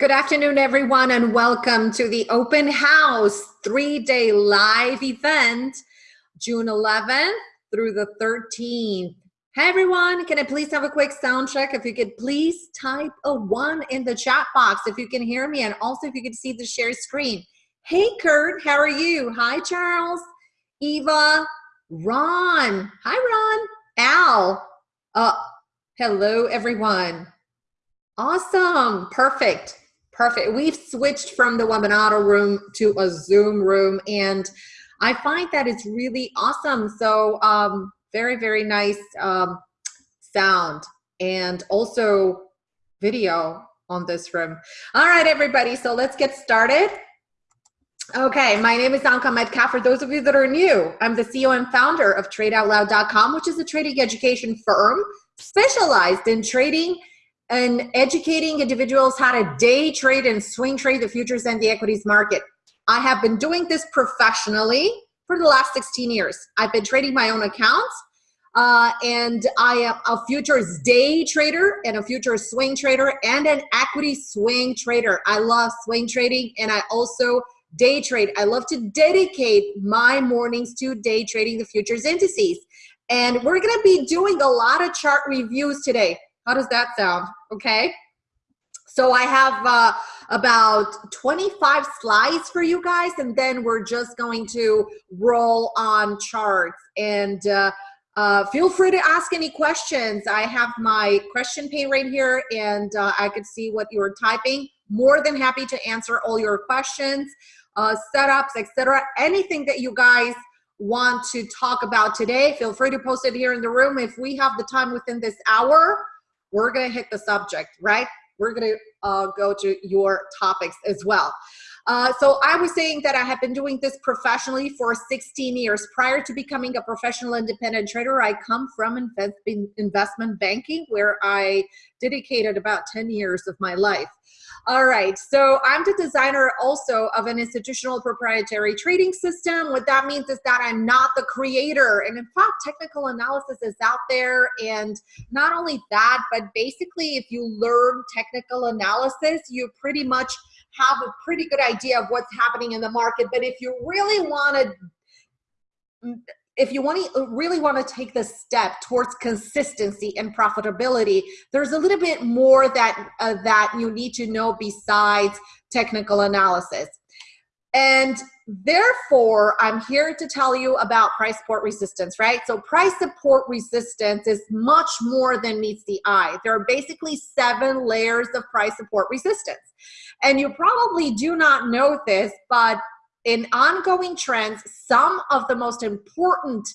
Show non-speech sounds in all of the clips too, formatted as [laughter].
Good afternoon, everyone, and welcome to the open house three-day live event, June 11th through the 13th. Hey, everyone, can I please have a quick sound check? If you could please type a one in the chat box if you can hear me, and also if you could see the share screen. Hey, Kurt, how are you? Hi, Charles, Eva, Ron. Hi, Ron. Al. Uh, hello, everyone. Awesome. Perfect. Perfect. We've switched from the webinar room to a Zoom room, and I find that it's really awesome. So, um, very, very nice um, sound and also video on this room. All right, everybody. So, let's get started. Okay, my name is Anka Metcalf. For those of you that are new, I'm the CEO and founder of TradeOutLoud.com, which is a trading education firm specialized in trading and educating individuals how to day trade and swing trade the futures and the equities market. I have been doing this professionally for the last 16 years. I've been trading my own accounts uh, and I am a futures day trader and a futures swing trader and an equity swing trader. I love swing trading and I also day trade. I love to dedicate my mornings to day trading the futures indices. And we're gonna be doing a lot of chart reviews today. How does that sound? Okay. So I have uh, about 25 slides for you guys, and then we're just going to roll on charts. And uh, uh, feel free to ask any questions. I have my question pane right here, and uh, I could see what you're typing. More than happy to answer all your questions, uh, setups, etc. Anything that you guys want to talk about today, feel free to post it here in the room. If we have the time within this hour, we're going to hit the subject, right? We're going to uh, go to your topics as well. Uh, so I was saying that I have been doing this professionally for 16 years. Prior to becoming a professional independent trader, I come from invest investment banking where I dedicated about 10 years of my life. All right, so I'm the designer also of an institutional proprietary trading system. What that means is that I'm not the creator. And in fact, technical analysis is out there. And not only that, but basically, if you learn technical analysis, you pretty much have a pretty good idea of what's happening in the market. But if you really want to if you want to really want to take the step towards consistency and profitability, there's a little bit more that uh, that you need to know besides technical analysis. And therefore, I'm here to tell you about price support resistance, right? So price support resistance is much more than meets the eye. There are basically seven layers of price support resistance. And you probably do not know this, but in ongoing trends, some of the most important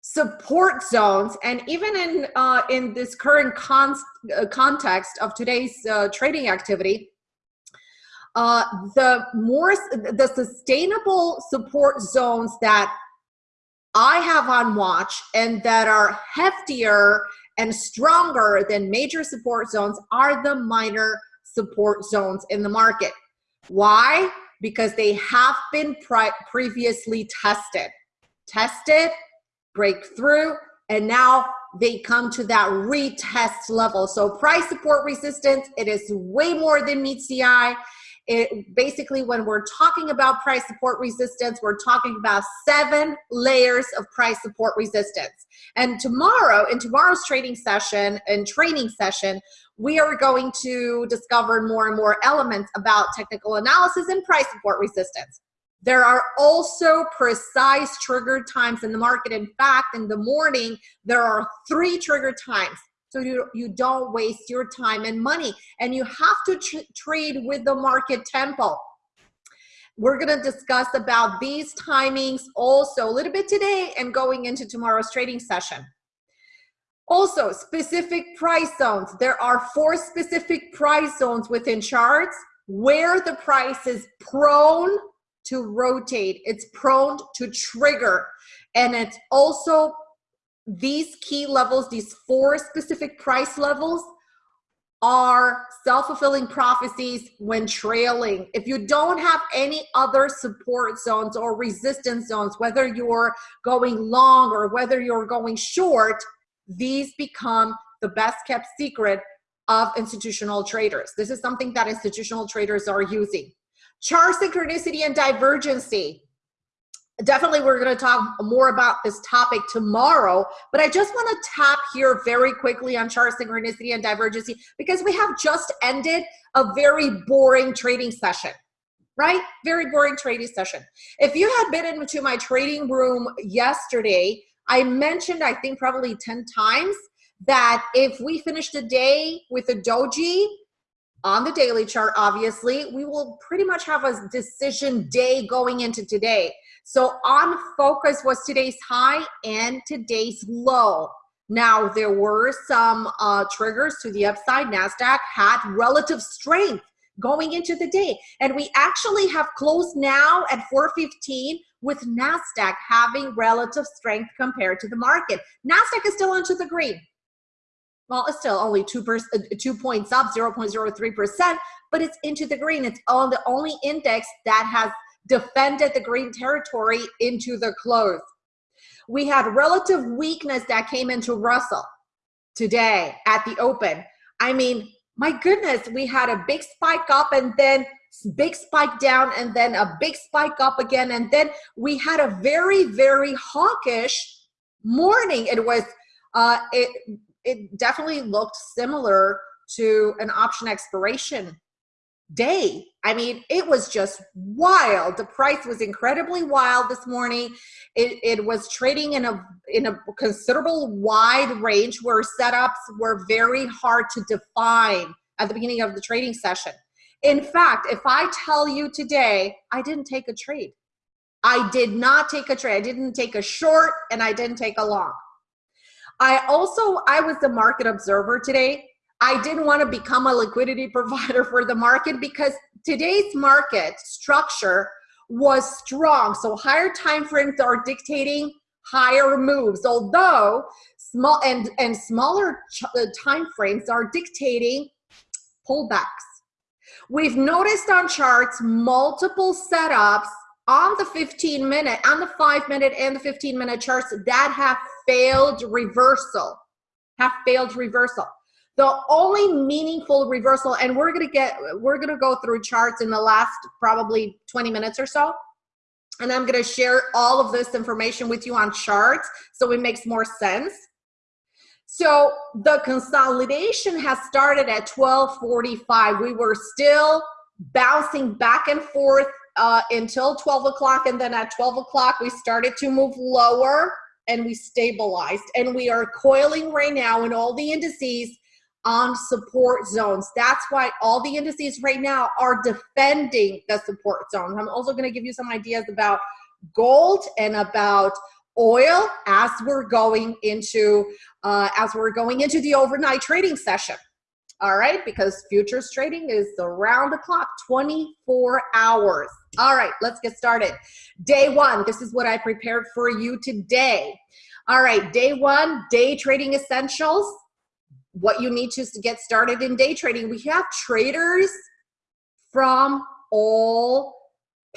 support zones, and even in uh, in this current con uh, context of today's uh, trading activity, uh, the more the sustainable support zones that I have on watch and that are heftier and stronger than major support zones are the minor support zones in the market. Why? Because they have been previously tested. Tested, breakthrough, and now they come to that retest level. So price support resistance, it is way more than meets the eye. It, basically, when we're talking about price support resistance, we're talking about seven layers of price support resistance. And tomorrow, in tomorrow's trading session and training session, we are going to discover more and more elements about technical analysis and price support resistance. There are also precise trigger times in the market. In fact, in the morning, there are three trigger times. So you, you don't waste your time and money. And you have to tr trade with the market tempo. We're gonna discuss about these timings also a little bit today and going into tomorrow's trading session. Also, specific price zones. There are four specific price zones within charts where the price is prone to rotate. It's prone to trigger. And it's also these key levels, these four specific price levels are self-fulfilling prophecies when trailing. If you don't have any other support zones or resistance zones, whether you're going long or whether you're going short, these become the best kept secret of institutional traders. This is something that institutional traders are using. Chart synchronicity and divergency. Definitely we're gonna talk more about this topic tomorrow, but I just wanna tap here very quickly on chart synchronicity and divergency because we have just ended a very boring trading session right? Very boring trading session. If you had been into my trading room yesterday, I mentioned, I think probably 10 times, that if we finish the day with a doji on the daily chart, obviously, we will pretty much have a decision day going into today. So on focus was today's high and today's low. Now, there were some uh, triggers to the upside. NASDAQ had relative strength going into the day. And we actually have closed now at 415 with NASDAQ having relative strength compared to the market. NASDAQ is still into the green. Well, it's still only two, per, uh, two points up, 0.03%, but it's into the green. It's all the only index that has defended the green territory into the close. We had relative weakness that came into Russell today at the open. I mean, my goodness, we had a big spike up and then big spike down and then a big spike up again. And then we had a very, very hawkish morning. It was, uh, it, it definitely looked similar to an option expiration day. I mean, it was just wild. The price was incredibly wild this morning. It, it was trading in a in a considerable wide range where setups were very hard to define at the beginning of the trading session. In fact, if I tell you today, I didn't take a trade. I did not take a trade. I didn't take a short and I didn't take a long. I also, I was the market observer today I didn't want to become a liquidity [laughs] provider for the market because today's market structure was strong. So higher time frames are dictating higher moves, although small and, and smaller uh, time frames are dictating pullbacks. We've noticed on charts multiple setups on the 15 minute, on the five minute and the 15 minute charts that have failed reversal, have failed reversal. The only meaningful reversal, and we're gonna get, we're gonna go through charts in the last probably 20 minutes or so. And I'm gonna share all of this information with you on charts so it makes more sense. So the consolidation has started at 1245. We were still bouncing back and forth uh, until 12 o'clock. And then at 12 o'clock, we started to move lower and we stabilized. And we are coiling right now in all the indices on support zones. That's why all the indices right now are defending the support zones. I'm also going to give you some ideas about gold and about oil as we're going into uh, as we're going into the overnight trading session. All right, because futures trading is around the clock, 24 hours. All right, let's get started. Day one, this is what I prepared for you today. All right, day one, day trading essentials what you need to, to get started in day trading. We have traders from all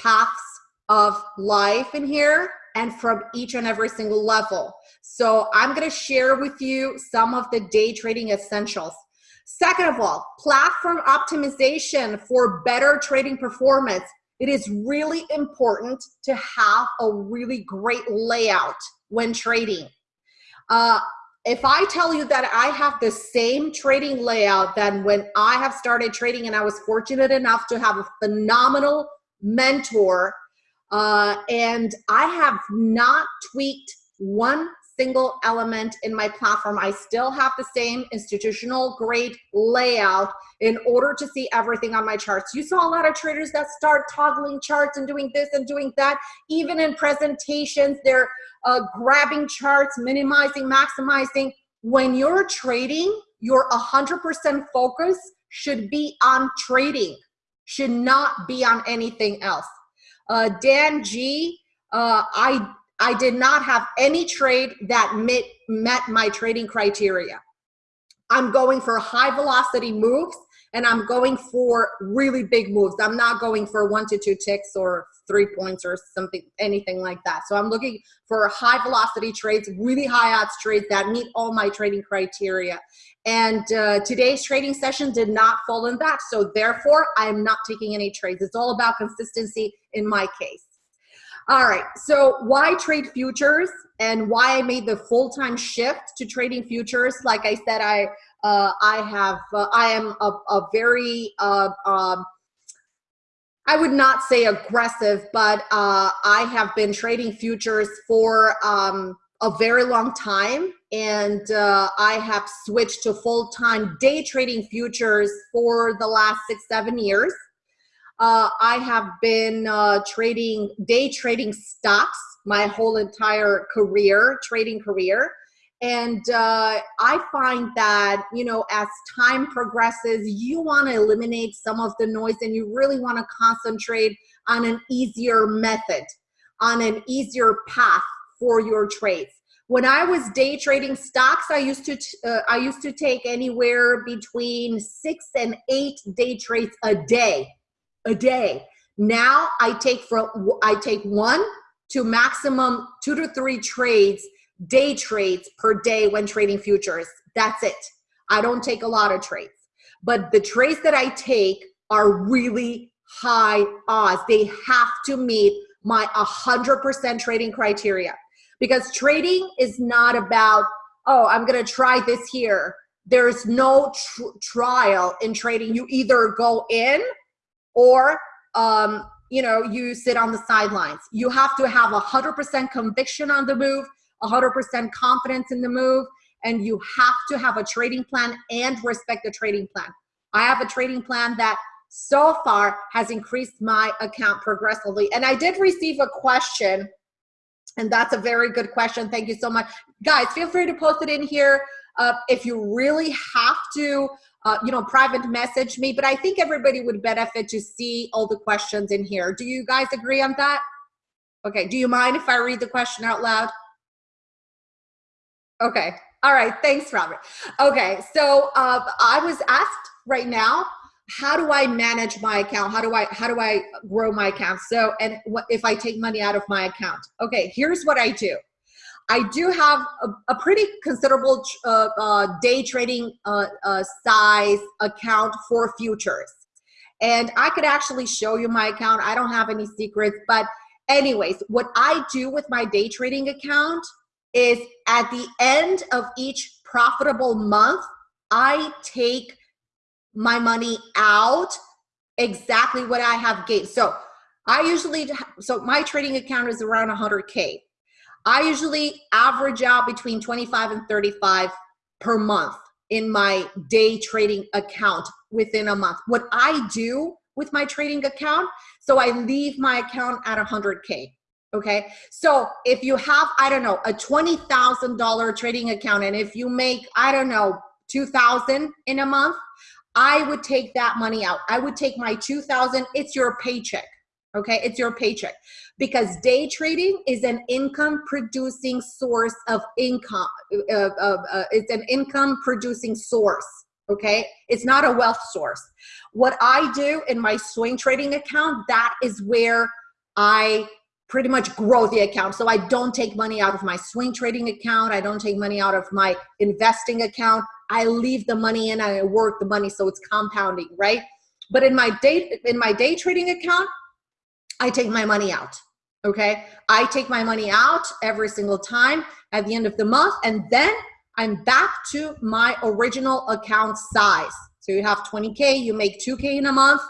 paths of life in here and from each and every single level. So I'm gonna share with you some of the day trading essentials. Second of all, platform optimization for better trading performance. It is really important to have a really great layout when trading. Uh, if I tell you that I have the same trading layout than when I have started trading and I was fortunate enough to have a phenomenal mentor uh, and I have not tweaked one single element in my platform. I still have the same institutional grade layout in order to see everything on my charts. You saw a lot of traders that start toggling charts and doing this and doing that. Even in presentations, they're uh, grabbing charts, minimizing, maximizing. When you're trading, your 100% focus should be on trading, should not be on anything else. Uh, Dan G, uh, I I did not have any trade that met, met my trading criteria. I'm going for high velocity moves and I'm going for really big moves. I'm not going for one to two ticks or three points or something, anything like that. So I'm looking for high velocity trades, really high odds trades that meet all my trading criteria. And uh, today's trading session did not fall in that. So therefore, I'm not taking any trades. It's all about consistency in my case. All right, so why trade futures and why I made the full-time shift to trading futures? Like I said, I uh, I have uh, I am a, a very uh, um, I would not say aggressive, but uh, I have been trading futures for um, a very long time, and uh, I have switched to full-time day trading futures for the last six seven years. Uh, I have been uh, trading, day trading stocks my whole entire career, trading career. And uh, I find that, you know, as time progresses, you want to eliminate some of the noise and you really want to concentrate on an easier method, on an easier path for your trades. When I was day trading stocks, I used to uh, I used to take anywhere between six and eight day trades a day a day. Now I take from I take one to maximum two to three trades, day trades per day when trading futures. That's it. I don't take a lot of trades. But the trades that I take are really high odds. They have to meet my 100% trading criteria. Because trading is not about, oh, I'm going to try this here. There's no tr trial in trading. You either go in or um, you know, you sit on the sidelines. You have to have a 100% conviction on the move, 100% confidence in the move, and you have to have a trading plan and respect the trading plan. I have a trading plan that so far has increased my account progressively. And I did receive a question, and that's a very good question. Thank you so much. Guys, feel free to post it in here. Uh, if you really have to uh, you know, private message me, but I think everybody would benefit to see all the questions in here. Do you guys agree on that? Okay, do you mind if I read the question out loud? Okay, all right, thanks, Robert. Okay, so uh, I was asked right now, how do I manage my account? How do I how do I grow my account? So, and what if I take money out of my account? Okay, here's what I do. I do have a, a pretty considerable uh, uh, day trading uh, uh, size account for futures. And I could actually show you my account. I don't have any secrets, but anyways, what I do with my day trading account is at the end of each profitable month, I take my money out exactly what I have gained. So I usually, so my trading account is around 100K. I usually average out between 25 and 35 per month in my day trading account within a month. What I do with my trading account, so I leave my account at 100K. Okay. So if you have, I don't know, a $20,000 trading account, and if you make, I don't know, 2000 in a month, I would take that money out. I would take my 2000, it's your paycheck okay? It's your paycheck. Because day trading is an income producing source of income uh, uh, uh, it's an income producing source okay? It's not a wealth source. What i do in my swing trading account that is where i pretty much grow the account. So i don't take money out of my swing trading account. I don't take money out of my investing account. I leave the money in and i work the money so it's compounding right? But in my day in my day trading account I take my money out. Okay. I take my money out every single time at the end of the month, and then I'm back to my original account size. So you have 20K, you make 2K in a month,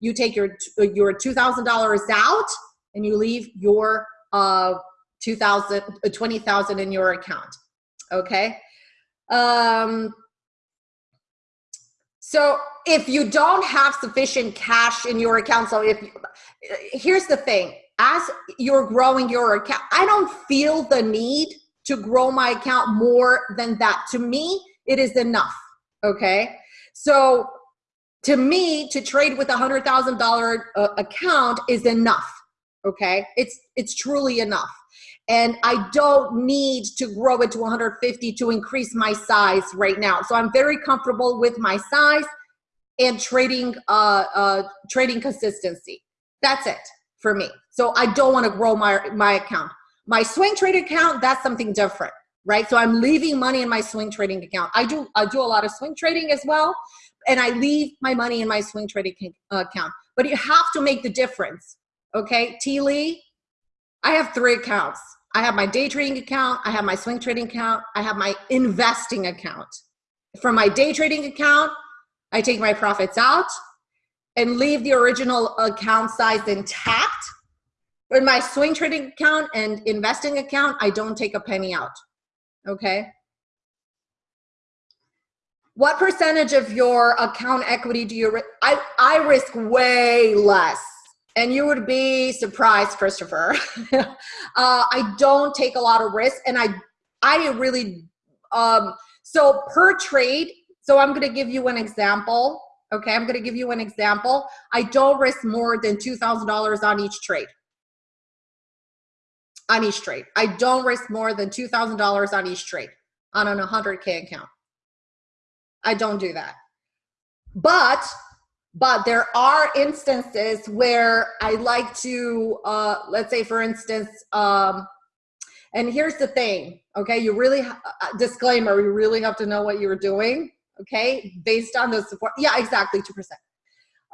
you take your, your $2,000 out, and you leave your uh, 2000 uh, 20,000 in your account. Okay. Um, so if you don't have sufficient cash in your account, so if here's the thing, as you're growing your account, I don't feel the need to grow my account more than that. To me, it is enough. Okay. So to me, to trade with a hundred thousand dollar uh, account is enough. Okay. It's, it's truly enough. And I don't need to grow it to 150 to increase my size right now. So I'm very comfortable with my size and trading uh, uh, trading consistency. That's it for me. So I don't want to grow my my account. My swing trade account, that's something different, right? So I'm leaving money in my swing trading account. I do I do a lot of swing trading as well, and I leave my money in my swing trading account. But you have to make the difference, okay? T Lee, I have three accounts. I have my day trading account, I have my swing trading account, I have my investing account. From my day trading account, I take my profits out and leave the original account size intact. In my swing trading account and investing account, I don't take a penny out, okay? What percentage of your account equity do you, I, I risk way less and you would be surprised, Christopher. [laughs] uh, I don't take a lot of risk, and I, I really, um, so per trade. So I'm going to give you an example. Okay, I'm going to give you an example. I don't risk more than two thousand dollars on each trade. On each trade, I don't risk more than two thousand dollars on each trade on an 100k account. I don't do that. But but there are instances where I like to, uh, let's say for instance, um, and here's the thing, okay, you really, uh, disclaimer, you really have to know what you're doing, okay, based on the support. Yeah, exactly, 2%.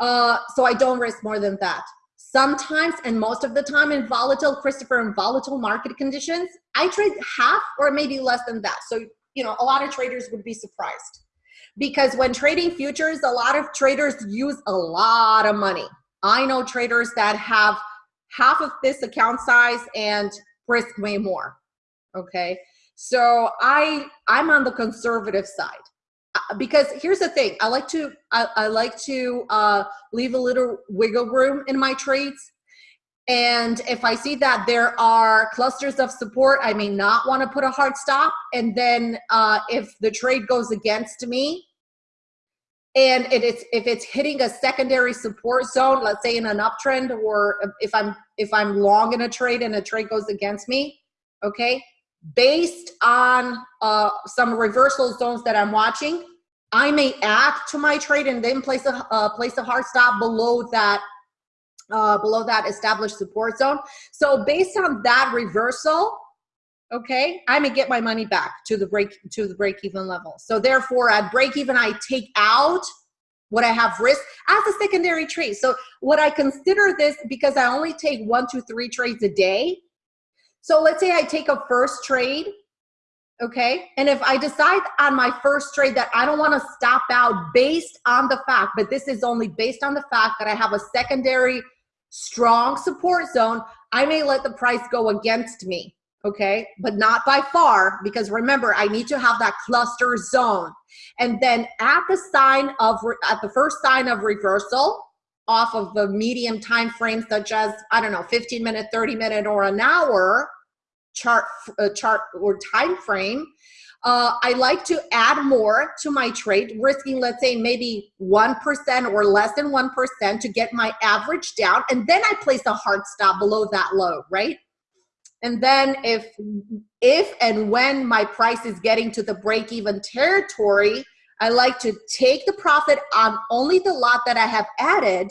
Uh, so I don't risk more than that. Sometimes, and most of the time in volatile, Christopher, in volatile market conditions, I trade half or maybe less than that. So, you know, a lot of traders would be surprised because when trading futures, a lot of traders use a lot of money. I know traders that have half of this account size and risk way more. Okay. So I, I'm on the conservative side uh, because here's the thing. I like to, I, I like to uh, leave a little wiggle room in my trades. And if I see that there are clusters of support, I may not want to put a hard stop. And then uh, if the trade goes against me, and it is if it's hitting a secondary support zone, let's say in an uptrend, or if I'm if I'm long in a trade and a trade goes against me, okay, based on uh, some reversal zones that I'm watching, I may add to my trade and then place a uh, place a hard stop below that uh, below that established support zone. So based on that reversal, okay, I may get my money back to the break to the break even level. So therefore, at break even, I take out what I have risk as a secondary trade. So what I consider this because I only take one, two, three trades a day. So let's say I take a first trade, okay? And if I decide on my first trade that I don't wanna stop out based on the fact, but this is only based on the fact that I have a secondary strong support zone, I may let the price go against me, okay? But not by far, because remember, I need to have that cluster zone. And then at the sign of, at the first sign of reversal, off of the medium time frame, such as, I don't know, 15 minute, 30 minute, or an hour chart, uh, chart or time frame, uh, I like to add more to my trade, risking, let's say, maybe 1% or less than 1% to get my average down. And then I place a hard stop below that low, right? And then if, if and when my price is getting to the break even territory, I like to take the profit on only the lot that I have added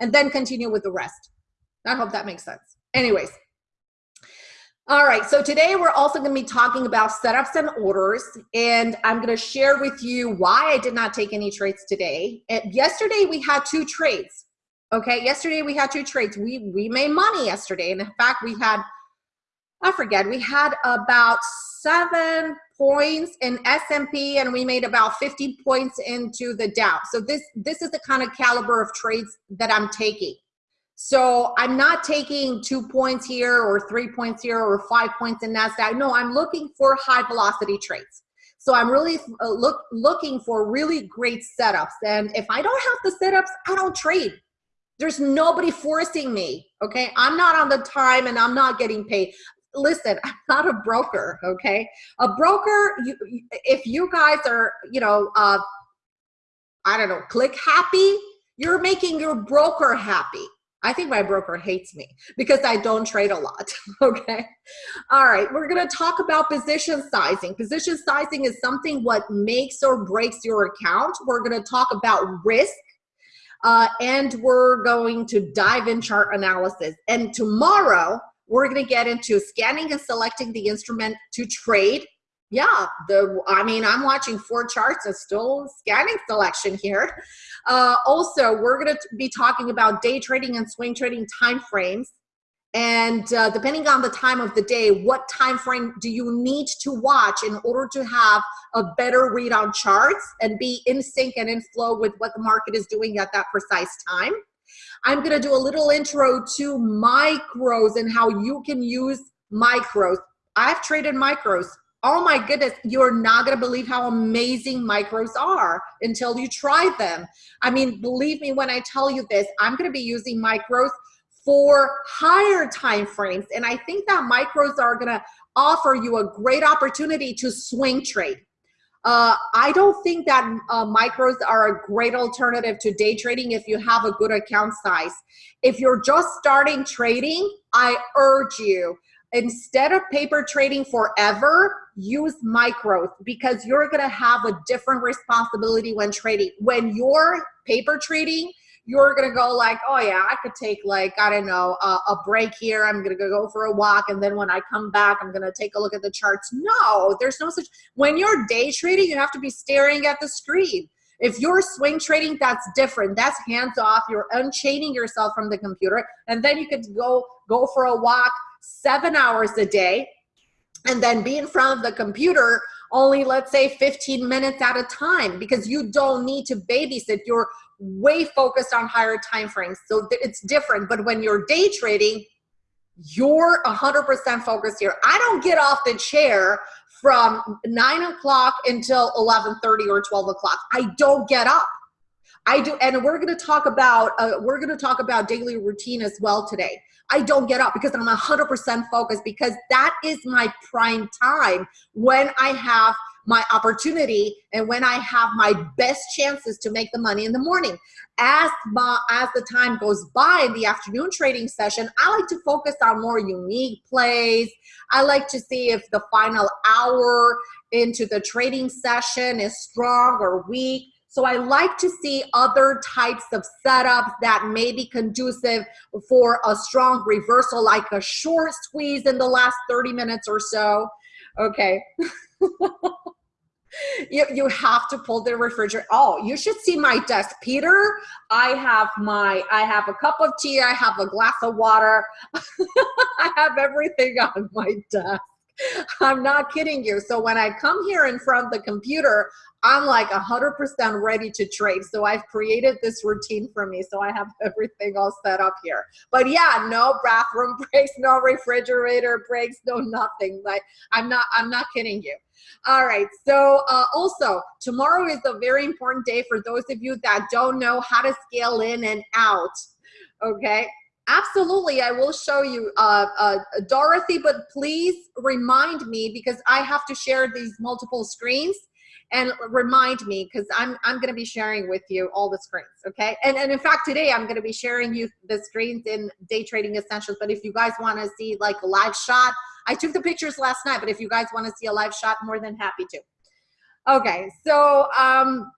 and then continue with the rest. I hope that makes sense. Anyways, all right, so today we're also gonna be talking about setups and orders, and I'm gonna share with you why I did not take any trades today. And yesterday we had two trades, okay? Yesterday we had two trades. We, we made money yesterday, and in fact we had, I forget, we had about seven points in S&P and we made about 50 points into the Dow. So this, this is the kind of caliber of trades that I'm taking. So I'm not taking two points here or three points here or five points in NASDAQ. No, I'm looking for high velocity trades. So I'm really uh, look, looking for really great setups. And if I don't have the setups, I don't trade. There's nobody forcing me, okay? I'm not on the time and I'm not getting paid. Listen, I'm not a broker, okay? A broker, you, if you guys are, you know, uh, I don't know, click happy, you're making your broker happy I think my broker hates me because I don't trade a lot, [laughs] okay? All right, we're gonna talk about position sizing. Position sizing is something what makes or breaks your account. We're gonna talk about risk, uh, and we're going to dive in chart analysis. And tomorrow, we're gonna get into scanning and selecting the instrument to trade yeah, the I mean, I'm watching four charts and still scanning selection here. Uh, also, we're going to be talking about day trading and swing trading time frames. And uh, depending on the time of the day, what time frame do you need to watch in order to have a better read on charts and be in sync and in flow with what the market is doing at that precise time? I'm going to do a little intro to micros and how you can use micros. I've traded micros oh my goodness, you're not gonna believe how amazing micros are until you try them. I mean, believe me when I tell you this, I'm gonna be using micros for higher time frames. And I think that micros are gonna offer you a great opportunity to swing trade. Uh, I don't think that uh, micros are a great alternative to day trading if you have a good account size. If you're just starting trading, I urge you instead of paper trading forever, use micros because you're gonna have a different responsibility when trading. When you're paper trading, you're gonna go like, oh yeah, I could take like, I don't know, a, a, break here. I'm gonna go for a walk. And then when I come back, I'm gonna take a look at the charts. No, there's no such, when you're day trading, you have to be staring at the screen. If you're swing trading, that's different. That's hands off. You're unchaining yourself from the computer. And then you could go, go for a walk, seven hours a day and then be in front of the computer only let's say 15 minutes at a time because you don't need to babysit you're way focused on higher time frames. So it's different but when you're day trading you're 100% focused here. I don't get off the chair from 9 o'clock until 11.30 or 12 o'clock. I don't get up. I do and we're going to talk about uh, we're going to talk about daily routine as well today. I don't get up because I'm 100% focused because that is my prime time when I have my opportunity and when I have my best chances to make the money in the morning. As, my, as the time goes by in the afternoon trading session, I like to focus on more unique plays. I like to see if the final hour into the trading session is strong or weak. So I like to see other types of setups that may be conducive for a strong reversal, like a short squeeze in the last 30 minutes or so. Okay. [laughs] [laughs] you, you have to pull the refrigerator. Oh, you should see my desk. Peter, I have my, I have a cup of tea. I have a glass of water. [laughs] I have everything on my desk. I'm not kidding you. So when I come here in front of the computer, I'm like 100% ready to trade. So I've created this routine for me. So I have everything all set up here. But yeah, no bathroom [laughs] breaks, no refrigerator breaks, no nothing. Like I'm not, I'm not kidding you. All right. So uh, also tomorrow is a very important day for those of you that don't know how to scale in and out. Okay. Absolutely, I will show you, uh, uh, Dorothy, but please remind me because I have to share these multiple screens and remind me because I'm, I'm going to be sharing with you all the screens, okay? And, and in fact, today I'm going to be sharing you the screens in Day Trading Essentials, but if you guys want to see like a live shot, I took the pictures last night, but if you guys want to see a live shot, more than happy to. Okay, so um,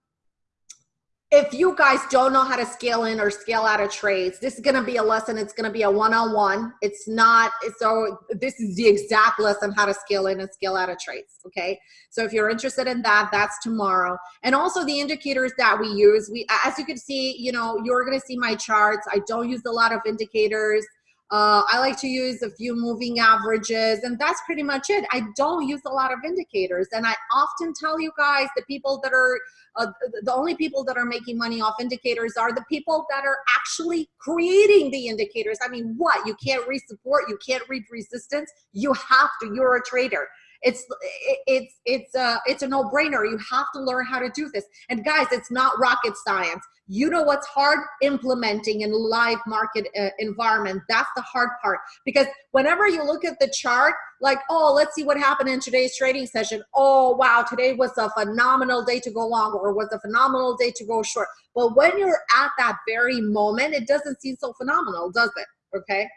if you guys don't know how to scale in or scale out of trades, this is going to be a lesson. It's going to be a one-on-one. -on -one. It's not, so this is the exact lesson how to scale in and scale out of trades. Okay. So if you're interested in that, that's tomorrow. And also the indicators that we use, we, as you can see, you know, you're going to see my charts. I don't use a lot of indicators. Uh, I like to use a few moving averages and that's pretty much it. I don't use a lot of indicators. And I often tell you guys the people that are, uh, the only people that are making money off indicators are the people that are actually creating the indicators. I mean, what? You can't read support, you can't read resistance. You have to, you're a trader. It's it's it's a it's a no-brainer. You have to learn how to do this. And guys, it's not rocket science. You know what's hard implementing in live market uh, environment. That's the hard part because whenever you look at the chart, like, oh, let's see what happened in today's trading session. Oh, wow, today was a phenomenal day to go long or was a phenomenal day to go short. But when you're at that very moment, it doesn't seem so phenomenal, does it? Okay.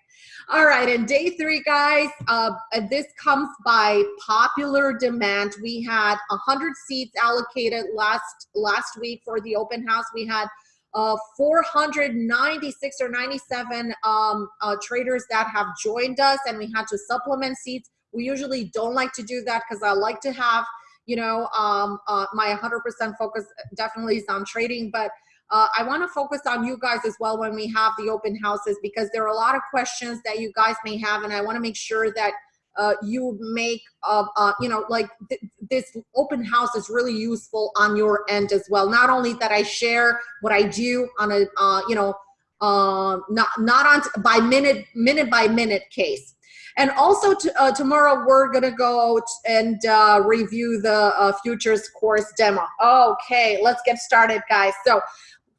All right, and day three, guys, uh, this comes by popular demand. We had 100 seats allocated last last week for the open house. We had uh, 496 or 97 um, uh, traders that have joined us, and we had to supplement seats. We usually don't like to do that because I like to have, you know, um, uh, my 100% focus definitely is on trading, but uh, I want to focus on you guys as well when we have the open houses because there are a lot of questions that you guys may have, and I want to make sure that uh, you make, uh, uh, you know, like th this open house is really useful on your end as well. Not only that I share what I do on a, uh, you know, uh, not not on by minute minute by minute case. And also tomorrow we're gonna go and review the futures course demo. Okay, let's get started, guys. So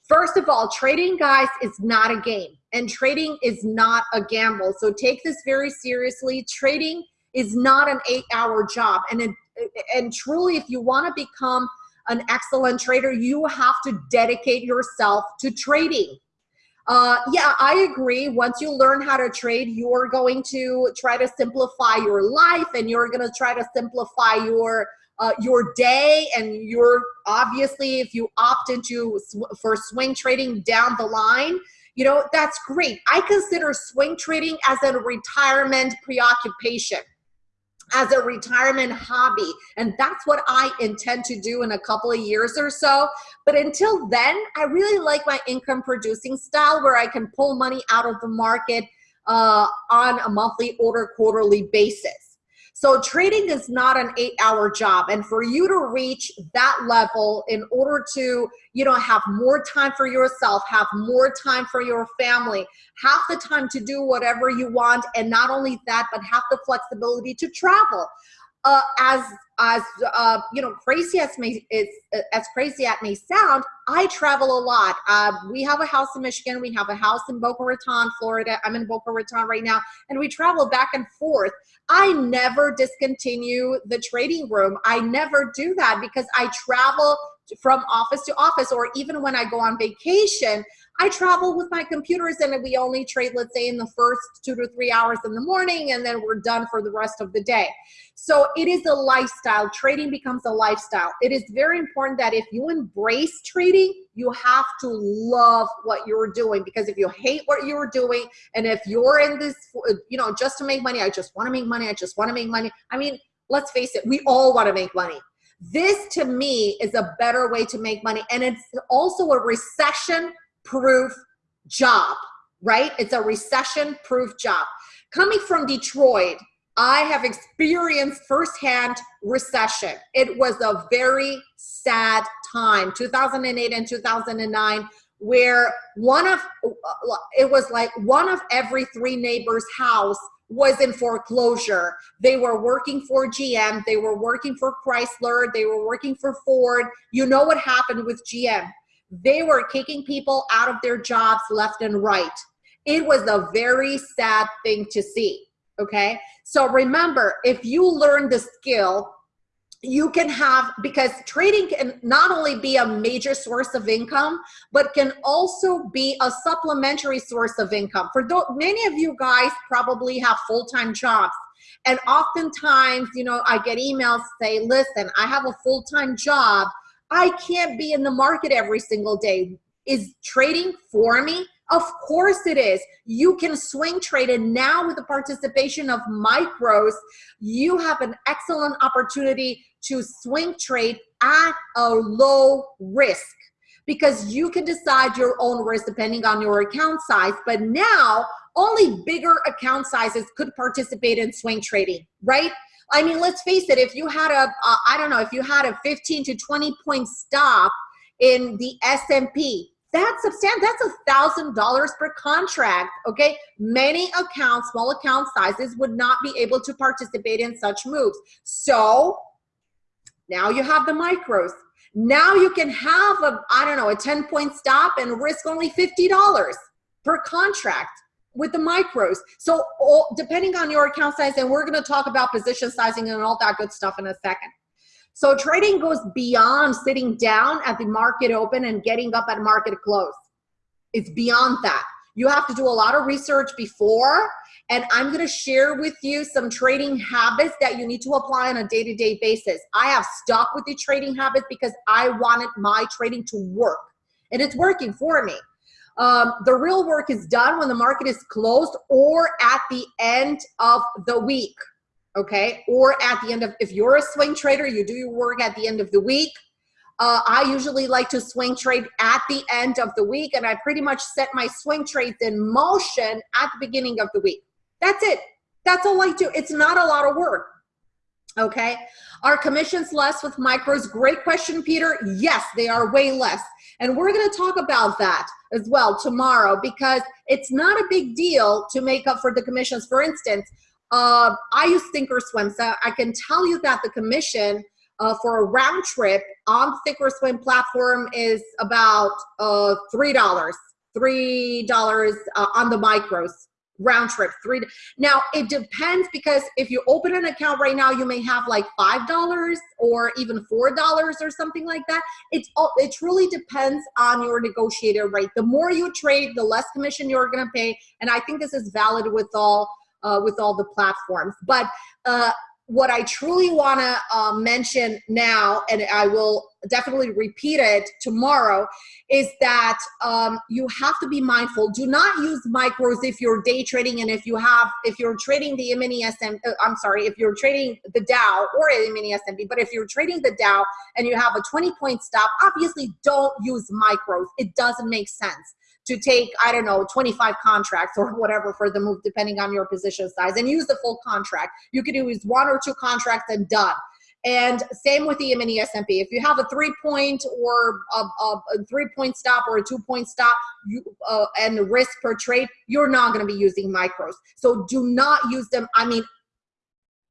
First of all, trading, guys, is not a game, and trading is not a gamble. So take this very seriously. Trading is not an eight-hour job, and it, and truly, if you want to become an excellent trader, you have to dedicate yourself to trading. Uh, yeah, I agree. Once you learn how to trade, you're going to try to simplify your life and you're going to try to simplify your uh, your day and you're obviously if you opt into sw for swing trading down the line you know that's great. I consider swing trading as a retirement preoccupation as a retirement hobby and that's what i intend to do in a couple of years or so. But until then i really like my income producing style where i can pull money out of the market uh, on a monthly or quarterly basis so trading is not an eight hour job. And for you to reach that level in order to, you know, have more time for yourself, have more time for your family, have the time to do whatever you want. And not only that, but have the flexibility to travel. Uh, as as uh, you know, crazy as may it's as crazy as may sound, I travel a lot. Uh, we have a house in Michigan. We have a house in Boca Raton, Florida. I'm in Boca Raton right now, and we travel back and forth. I never discontinue the trading room. I never do that because I travel from office to office, or even when I go on vacation, I travel with my computers and we only trade, let's say, in the first two to three hours in the morning, and then we're done for the rest of the day. So it is a lifestyle. Trading becomes a lifestyle. It is very important that if you embrace trading, you have to love what you're doing because if you hate what you're doing and if you're in this, you know, just to make money, I just want to make money, I just want to make money. I mean, let's face it, we all want to make money. This to me is a better way to make money. And it's also a recession proof job, right? It's a recession proof job. Coming from Detroit, I have experienced firsthand recession. It was a very sad time, 2008 and 2009, where one of, it was like one of every three neighbors' house was in foreclosure. They were working for GM, they were working for Chrysler, they were working for Ford. You know what happened with GM. They were kicking people out of their jobs left and right. It was a very sad thing to see, okay? So remember, if you learn the skill, you can have, because trading can not only be a major source of income, but can also be a supplementary source of income. For many of you guys probably have full-time jobs. And oftentimes, you know, I get emails say, listen, I have a full-time job, I can't be in the market every single day. Is trading for me? Of course it is. You can swing trade and now with the participation of micros, you have an excellent opportunity to swing trade at a low risk because you can decide your own risk depending on your account size. But now only bigger account sizes could participate in swing trading, right? I mean, let's face it, if you had a, uh, I don't know, if you had a 15 to 20 point stop in the S&P That's substantial. That's a thousand dollars per contract. Okay, many accounts, small account sizes, would not be able to participate in such moves. So now you have the micros. Now you can have a I don't know a ten point stop and risk only fifty dollars per contract with the micros. So all, depending on your account size, and we're going to talk about position sizing and all that good stuff in a second. So trading goes beyond sitting down at the market open and getting up at market close. It's beyond that. You have to do a lot of research before, and I'm going to share with you some trading habits that you need to apply on a day-to-day -day basis. I have stuck with the trading habits because I wanted my trading to work, and it's working for me. Um, the real work is done when the market is closed or at the end of the week, okay? Or at the end of, if you're a swing trader, you do your work at the end of the week. Uh, I usually like to swing trade at the end of the week and I pretty much set my swing trades in motion at the beginning of the week. That's it. That's all I do. It's not a lot of work. Okay. Are commissions less with micros? Great question, Peter. Yes, they are way less. And we're going to talk about that as well tomorrow because it's not a big deal to make up for the commissions. For instance, uh, I use Thinkorswim, so I can tell you that the commission uh, for a round trip on Thinkorswim platform is about uh, $3, $3 uh, on the micros round trip three now it depends because if you open an account right now you may have like five dollars or even four dollars or something like that. It's all it truly depends on your negotiator rate the more you trade the less commission you're going to pay and i think this is valid with all uh, with all the platforms. But uh, what I truly want to uh, mention now, and I will definitely repeat it tomorrow, is that um, you have to be mindful. Do not use micros if you're day trading and if you have, if you're trading the mini SM, uh, I'm sorry, if you're trading the Dow or mini S&P, but if you're trading the Dow and you have a 20 point stop, obviously don't use micros. It doesn't make sense to take, I don't know, 25 contracts or whatever for the move, depending on your position size, and use the full contract. You could use one or two contracts and done. And same with the mini S&P. If you have a three point or a, a, a three point stop or a two point stop you, uh, and risk per trade, you're not going to be using micros. So do not use them. I mean,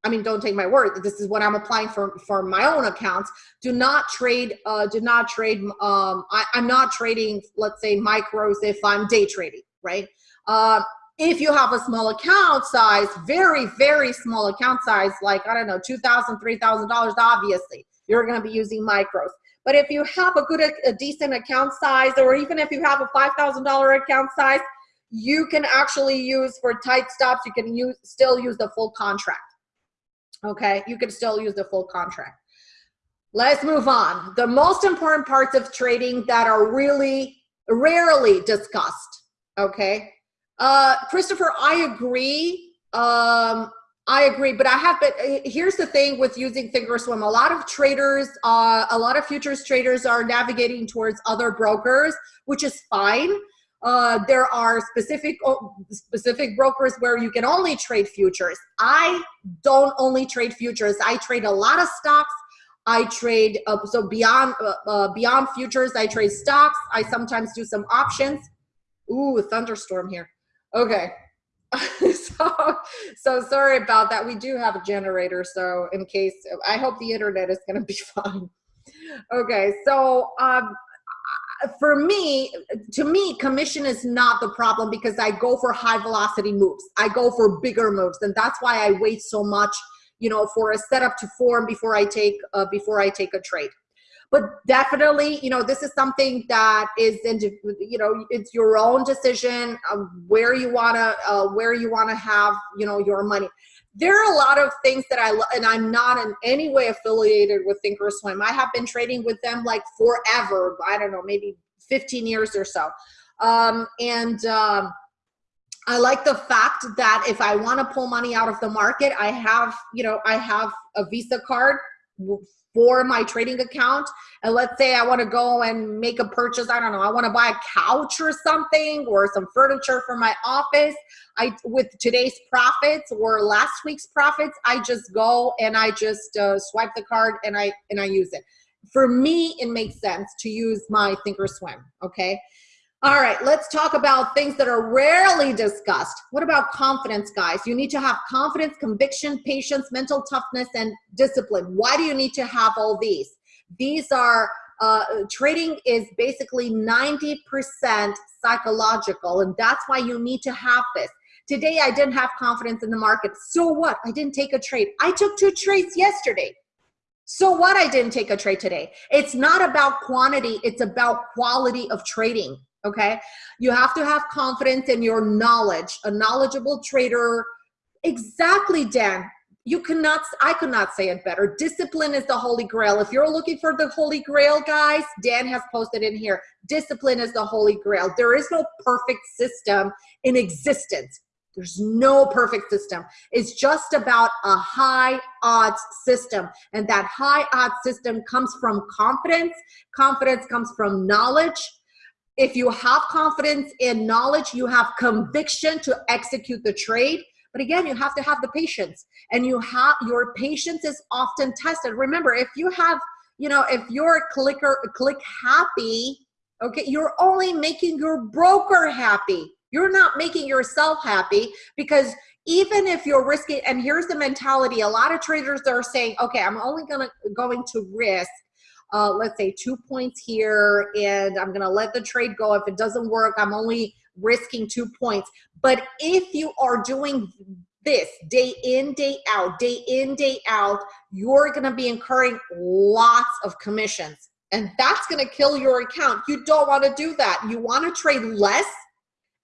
I mean, don't take my word. This is what I'm applying for for my own accounts. Do not trade. Uh, do not trade. Um, I, am not trading. Let's say micros if I'm day trading, right? Uh, if you have a small account size, very very small account size, like I don't know, two thousand, three thousand dollars, obviously you're going to be using micros. But if you have a good, a decent account size, or even if you have a five thousand dollar account size, you can actually use for tight stops. You can use still use the full contract okay? You can still use the full contract. Let's move on. The most important parts of trading that are really rarely discussed, okay? Uh, Christopher, I agree. Um, I agree, but I have been, uh, here's the thing with using Thinkorswim. A lot of traders, uh, a lot of futures traders are navigating towards other brokers, which is fine. Uh, there are specific oh, specific brokers where you can only trade futures. I don't only trade futures. I trade a lot of stocks. I trade uh, so beyond uh, uh beyond futures. I trade stocks. I sometimes do some options. Ooh, thunderstorm here. Okay. [laughs] so so sorry about that. We do have a generator, so in case I hope the internet is going to be [laughs] fine. Okay, so um, for me, to me, commission is not the problem because I go for high velocity moves. I go for bigger moves, and that's why I wait so much, you know, for a setup to form before I take uh, before I take a trade. But definitely, you know, this is something that is, you know, it's your own decision where you wanna uh, where you wanna have, you know, your money there are a lot of things that I and I'm not in any way affiliated with Thinkorswim. I have been trading with them like forever. I don't know, maybe 15 years or so. Um, and um, I like the fact that if I want to pull money out of the market, I have, you know, I have a Visa card for my trading account. And let's say I want to go and make a purchase. I don't know. I want to buy a couch or something or some furniture for my office. I with today's profits or last week's profits, I just go and I just uh, swipe the card and I and I use it. For me, it makes sense to use my Thinkorswim. Okay. All right, let's talk about things that are rarely discussed. What about confidence, guys? You need to have confidence, conviction, patience, mental toughness, and discipline. Why do you need to have all these? These are, uh, trading is basically 90% psychological, and that's why you need to have this. Today, I didn't have confidence in the market. So what? I didn't take a trade. I took two trades yesterday. So what? I didn't take a trade today. It's not about quantity, it's about quality of trading okay? You have to have confidence in your knowledge, a knowledgeable trader. Exactly, Dan. You cannot, I could not say it better. Discipline is the holy grail. If you're looking for the holy grail, guys, Dan has posted in here. Discipline is the holy grail. There is no perfect system in existence. There's no perfect system. It's just about a high odds system. And that high odds system comes from confidence. Confidence comes from knowledge if you have confidence in knowledge, you have conviction to execute the trade. But again, you have to have the patience and you have your patience is often tested. Remember, if you have, you know, if you're clicker, click happy, okay, you're only making your broker happy. You're not making yourself happy because even if you're risking, and here's the mentality, a lot of traders are saying, okay, I'm only gonna going to risk uh, let's say two points here and I'm gonna let the trade go. If it doesn't work, I'm only risking two points. But if you are doing this day in, day out, day in, day out, you're gonna be incurring lots of commissions and that's gonna kill your account. You don't wanna do that. You wanna trade less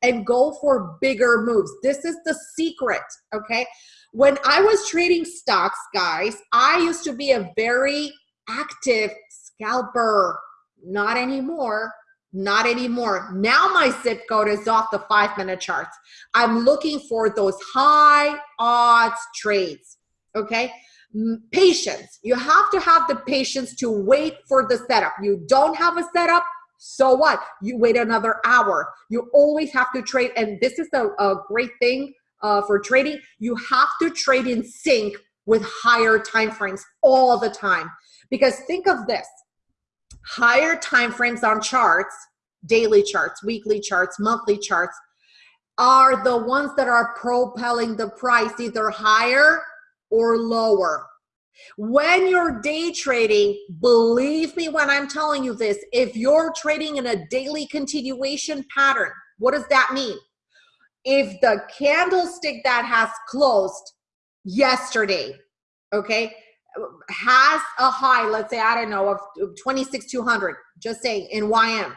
and go for bigger moves. This is the secret, okay? When I was trading stocks, guys, I used to be a very active scalper. Not anymore. Not anymore. Now my zip code is off the five minute charts. I'm looking for those high odds trades. Okay. Patience. You have to have the patience to wait for the setup. You don't have a setup. So what? You wait another hour. You always have to trade. And this is a, a great thing uh, for trading. You have to trade in sync with higher time frames all the time. Because think of this higher time frames on charts, daily charts, weekly charts, monthly charts, are the ones that are propelling the price either higher or lower. When you're day trading, believe me when I'm telling you this, if you're trading in a daily continuation pattern, what does that mean? If the candlestick that has closed yesterday, okay, has a high, let's say, I don't know, of 26,200, just saying in YM.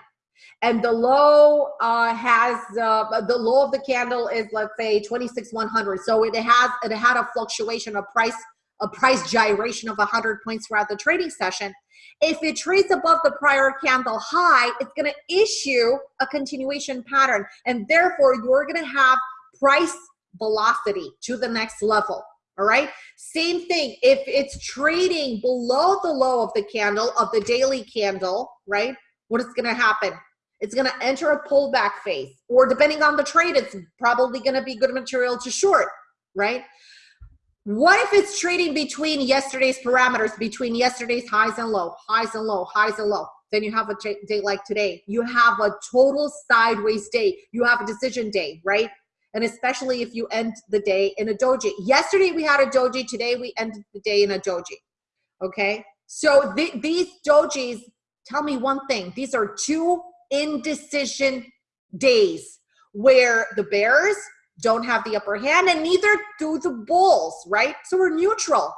And the low uh, has, uh, the low of the candle is, let's say, 26,100. So it has, it had a fluctuation, a price, a price gyration of 100 points throughout the trading session. If it trades above the prior candle high, it's going to issue a continuation pattern. And therefore, you're going to have price velocity to the next level all right? Same thing. If it's trading below the low of the candle of the daily candle right what is going to happen? It's going to enter a pullback phase or depending on the trade it's probably going to be good material to short right? What if it's trading between yesterday's parameters between yesterday's highs and low highs and low highs and low? Then you have a day like today. You have a total sideways day. You have a decision day right and especially if you end the day in a doji. Yesterday we had a doji, today we ended the day in a doji, okay? So th these dojis, tell me one thing, these are two indecision days where the bears don't have the upper hand and neither do the bulls, right? So we're neutral.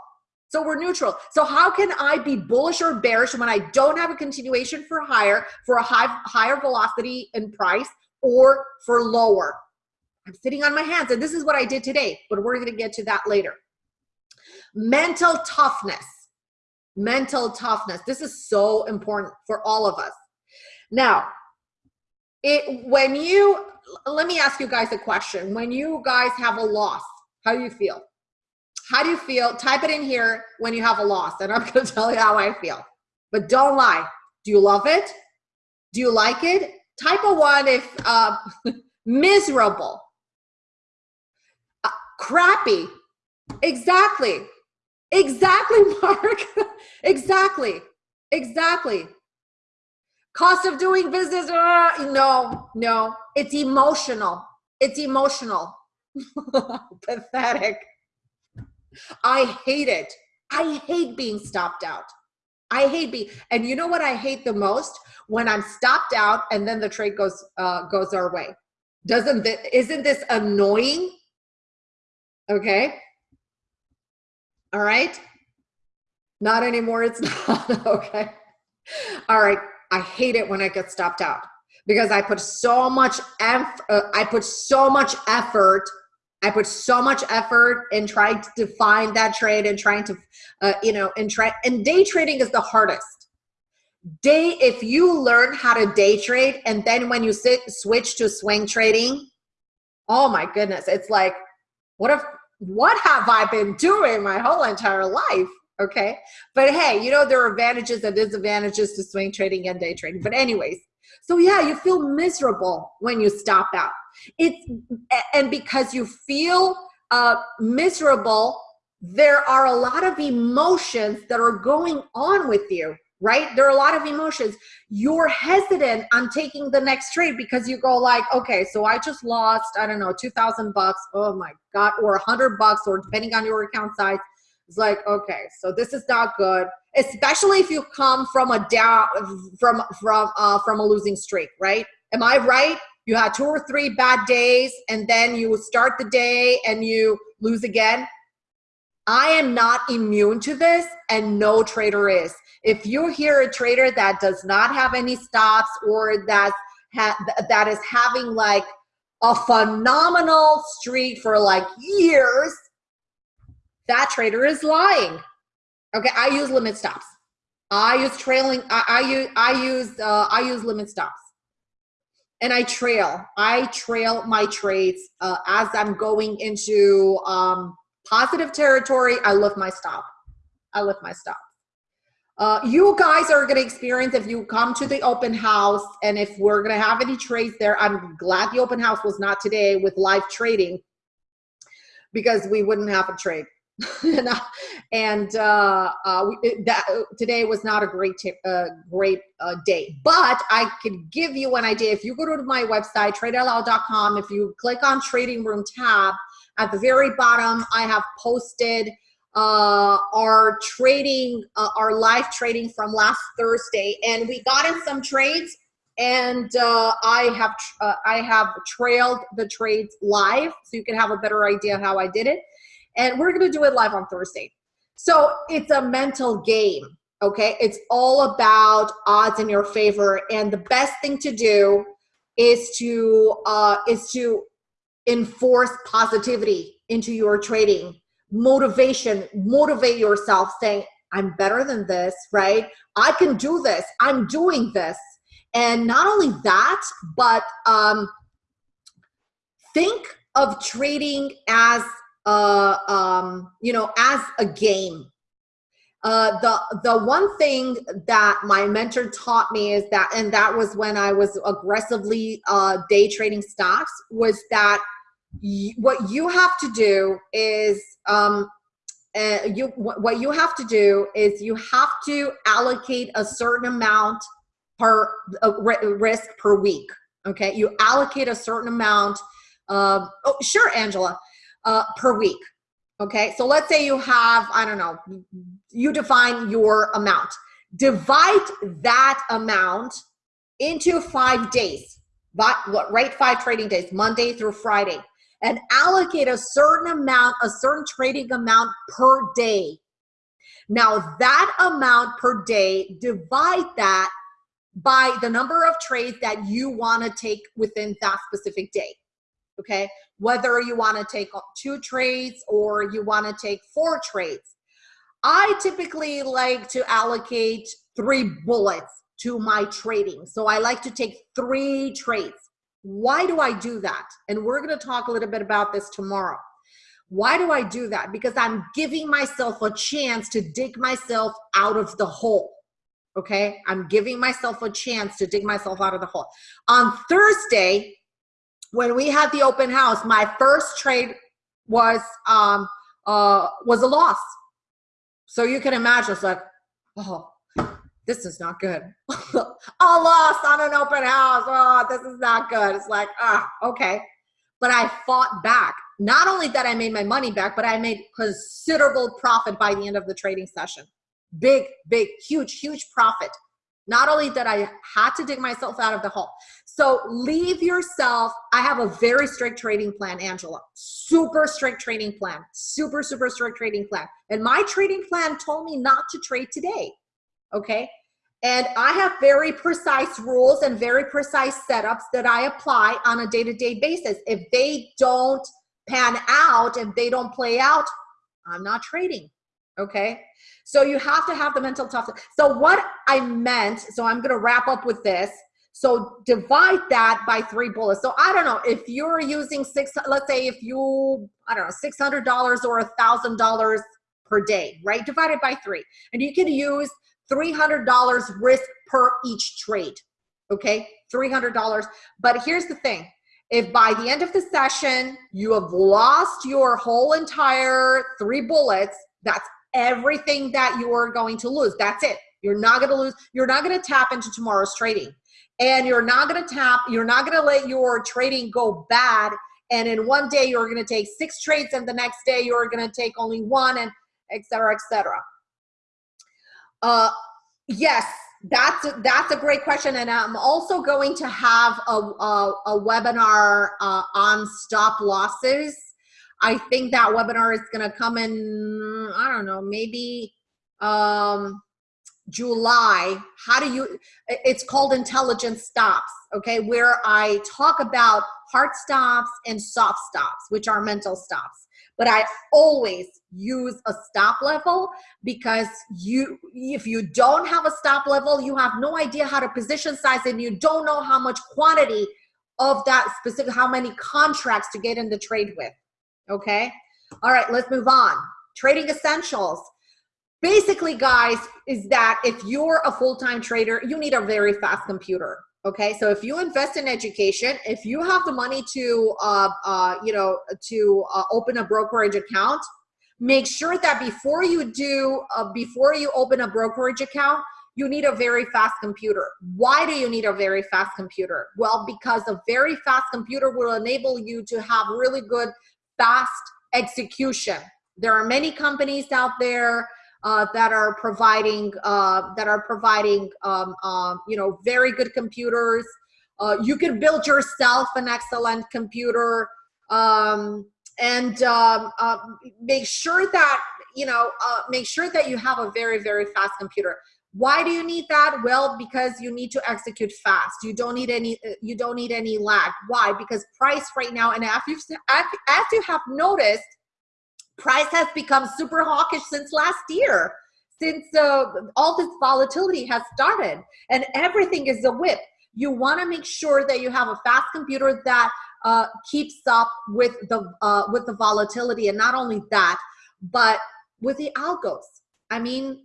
So we're neutral. So how can I be bullish or bearish when I don't have a continuation for higher, for a high, higher velocity in price or for lower? I'm sitting on my hands and this is what I did today, but we're gonna get to that later. Mental toughness, mental toughness. This is so important for all of us. Now, it when you, let me ask you guys a question. When you guys have a loss, how do you feel? How do you feel? Type it in here when you have a loss and I'm [laughs] gonna tell you how I feel. But don't lie. Do you love it? Do you like it? Type a one if uh, [laughs] miserable crappy. Exactly. Exactly, [laughs] Mark. exactly. Exactly. cost of doing business. Uh, no, no, it's emotional. It's emotional. [laughs] Pathetic. I hate it. I hate being stopped out. I hate being, and you know what I hate the most? When I'm stopped out and then the trade goes uh, goes our way. Doesn't this, isn't this annoying? Okay. All right. Not anymore. It's [laughs] not okay. All right. I hate it when I get stopped out because I put so much eff- uh, I put so much effort I put so much effort in trying to define that trade and trying to, uh, you know, and try, and day trading is the hardest. Day, if you learn how to day trade and then when you sit, switch to swing trading, oh my goodness, it's like, what if, what have I been doing my whole entire life? Okay. But hey, you know, there are advantages and disadvantages to swing trading and day trading. But anyways, so yeah, you feel miserable when you stop out. It's and because you feel uh, miserable, there are a lot of emotions that are going on with you right? There are a lot of emotions. You're hesitant on taking the next trade because you go like okay so i just lost i don't know 2000 bucks oh my god or a 100 bucks or depending on your account size. It's like okay so this is not good especially if you come from a down from from uh from a losing streak right? Am i right? You had two or three bad days and then you start the day and you lose again. I am not immune to this and no trader is if you hear a trader that does not have any stops or that ha that is having like a phenomenal streak for like years that trader is lying okay i use limit stops i use trailing i, I use i use uh, i use limit stops and I trail. I trail my trades uh, as I'm going into um, positive territory. I lift my stop. I lift my stop. Uh, you guys are going to experience if you come to the open house and if we're going to have any trades there. I'm glad the open house was not today with live trading because we wouldn't have a trade. [laughs] and uh, uh, we, that today was not a great uh, great uh, day. But I could give you an idea. If you go to my website, tradeoutloud.com, if you click on Trading Room tab, at the very bottom, I have posted uh, our trading, uh, our live trading from last Thursday, and we got in some trades. And uh, I have uh, I have trailed the trades live, so you can have a better idea how I did it and we're to do it live on Thursday. So it's a mental game, okay? It's all about odds in your favor, and the best thing to do is to uh, is to enforce positivity into your trading, motivation, motivate yourself, saying, "I'm better than this," right? I can do this. I'm doing this, and not only that, but um, think of trading as uh, um, you know, as a game. Uh, the the one thing that my mentor taught me is that, and that was when I was aggressively uh, day trading stocks, was that what you have to do is um, uh, you what you have to do is you have to allocate a certain amount per uh, risk per week. Okay, you allocate a certain amount. Uh, oh, sure, Angela uh, per week. Okay, so let's say you have, I don't know, you define your amount. Divide that amount into five days, but what, right? Five trading days, Monday through Friday, and allocate a certain amount, a certain trading amount per day. Now that amount per day, divide that by the number of trades that you want to take within that specific day okay? Whether you wanna take two trades or you wanna take four trades. I typically like to allocate three bullets to my trading. So I like to take three trades. Why do I do that? And we're gonna talk a little bit about this tomorrow. Why do I do that? Because I'm giving myself a chance to dig myself out of the hole. Okay, I'm giving myself a chance to dig myself out of the hole. On Thursday, when we had the open house, my first trade was um, uh, was a loss. So you can imagine, it's like, oh, this is not good. [laughs] a loss on an open house. Oh, this is not good. It's like, ah, okay. But I fought back. Not only that I made my money back, but I made considerable profit by the end of the trading session. Big, big, huge, huge profit. Not only that I had to dig myself out of the hole. So leave yourself. I have a very strict trading plan, Angela. Super strict trading plan. Super, super strict trading plan. And my trading plan told me not to trade today. Okay. And I have very precise rules and very precise setups that I apply on a day to day basis. If they don't pan out, if they don't play out, I'm not trading. Okay. So you have to have the mental toughness. So what I meant, so I'm going to wrap up with this. So divide that by three bullets. So I don't know if you're using six, let's say if you, I don't know, $600 or a thousand dollars per day, right? Divided by three. And you can use $300 risk per each trade. Okay. $300. But here's the thing. If by the end of the session, you have lost your whole entire three bullets, that's everything that you are going to lose. That's it. You're not going to lose. You're not going to tap into tomorrow's trading. And you're not going to tap, you're not going to let your trading go bad. And in one day, you're going to take six trades, and the next day, you're going to take only one, and et cetera, et cetera. Uh, yes, that's a, that's a great question, and I'm also going to have a a, a webinar uh, on stop losses I think that webinar is going to come in, I don't know, maybe um, July. How do you, it's called Intelligent Stops, okay, where I talk about hard stops and soft stops, which are mental stops. But I always use a stop level because you, if you don't have a stop level, you have no idea how to position size and you don't know how much quantity of that specific, how many contracts to get in the trade with okay? All right, let's move on. Trading essentials. Basically, guys, is that if you're a full-time trader, you need a very fast computer. Okay, so if you invest in education, if you have the money to, uh, uh, you know, to uh, open a brokerage account, make sure that before you do, uh, before you open a brokerage account, you need a very fast computer. Why do you need a very fast computer? Well, because a very fast computer will enable you to have really good fast execution. There are many companies out there uh, that are providing uh, that are providing um, uh, you know very good computers. Uh, you can build yourself an excellent computer um, and um, uh, make sure that you know uh, make sure that you have a very very fast computer. Why do you need that? Well, because you need to execute fast. You don't need any. You don't need any lag. Why? Because price right now, and as as you have noticed, price has become super hawkish since last year. Since uh, all this volatility has started, and everything is a whip. You want to make sure that you have a fast computer that uh, keeps up with the uh, with the volatility, and not only that, but with the algos. I mean,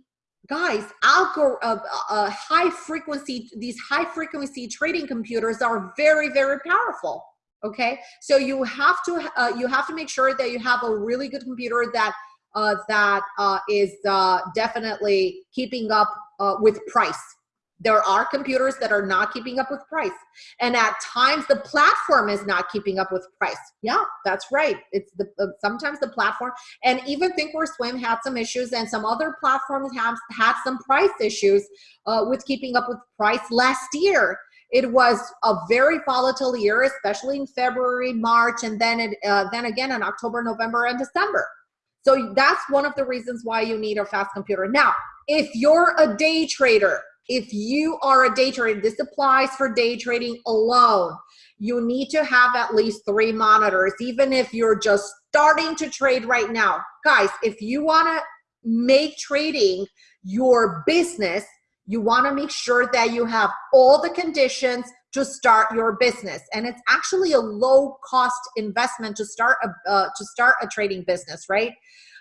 guys algo uh, uh, high frequency these high frequency trading computers are very very powerful okay? So you have to uh, you have to make sure that you have a really good computer that uh, that uh, is uh, definitely keeping up uh, with price. There are computers that are not keeping up with price. And at times the platform is not keeping up with price. Yeah that's right. It's the uh, sometimes the platform and even thinkorswim had some issues and some other platforms have had some price issues uh, with keeping up with price last year it was a very volatile year especially in february march and then it uh, then again in october november and december so that's one of the reasons why you need a fast computer now if you're a day trader if you are a day trader, this applies for day trading alone. You need to have at least three monitors, even if you're just starting to trade right now. Guys, if you want to make trading your business, you want to make sure that you have all the conditions to start your business. And it's actually a low cost investment to start a uh, to start a trading business right?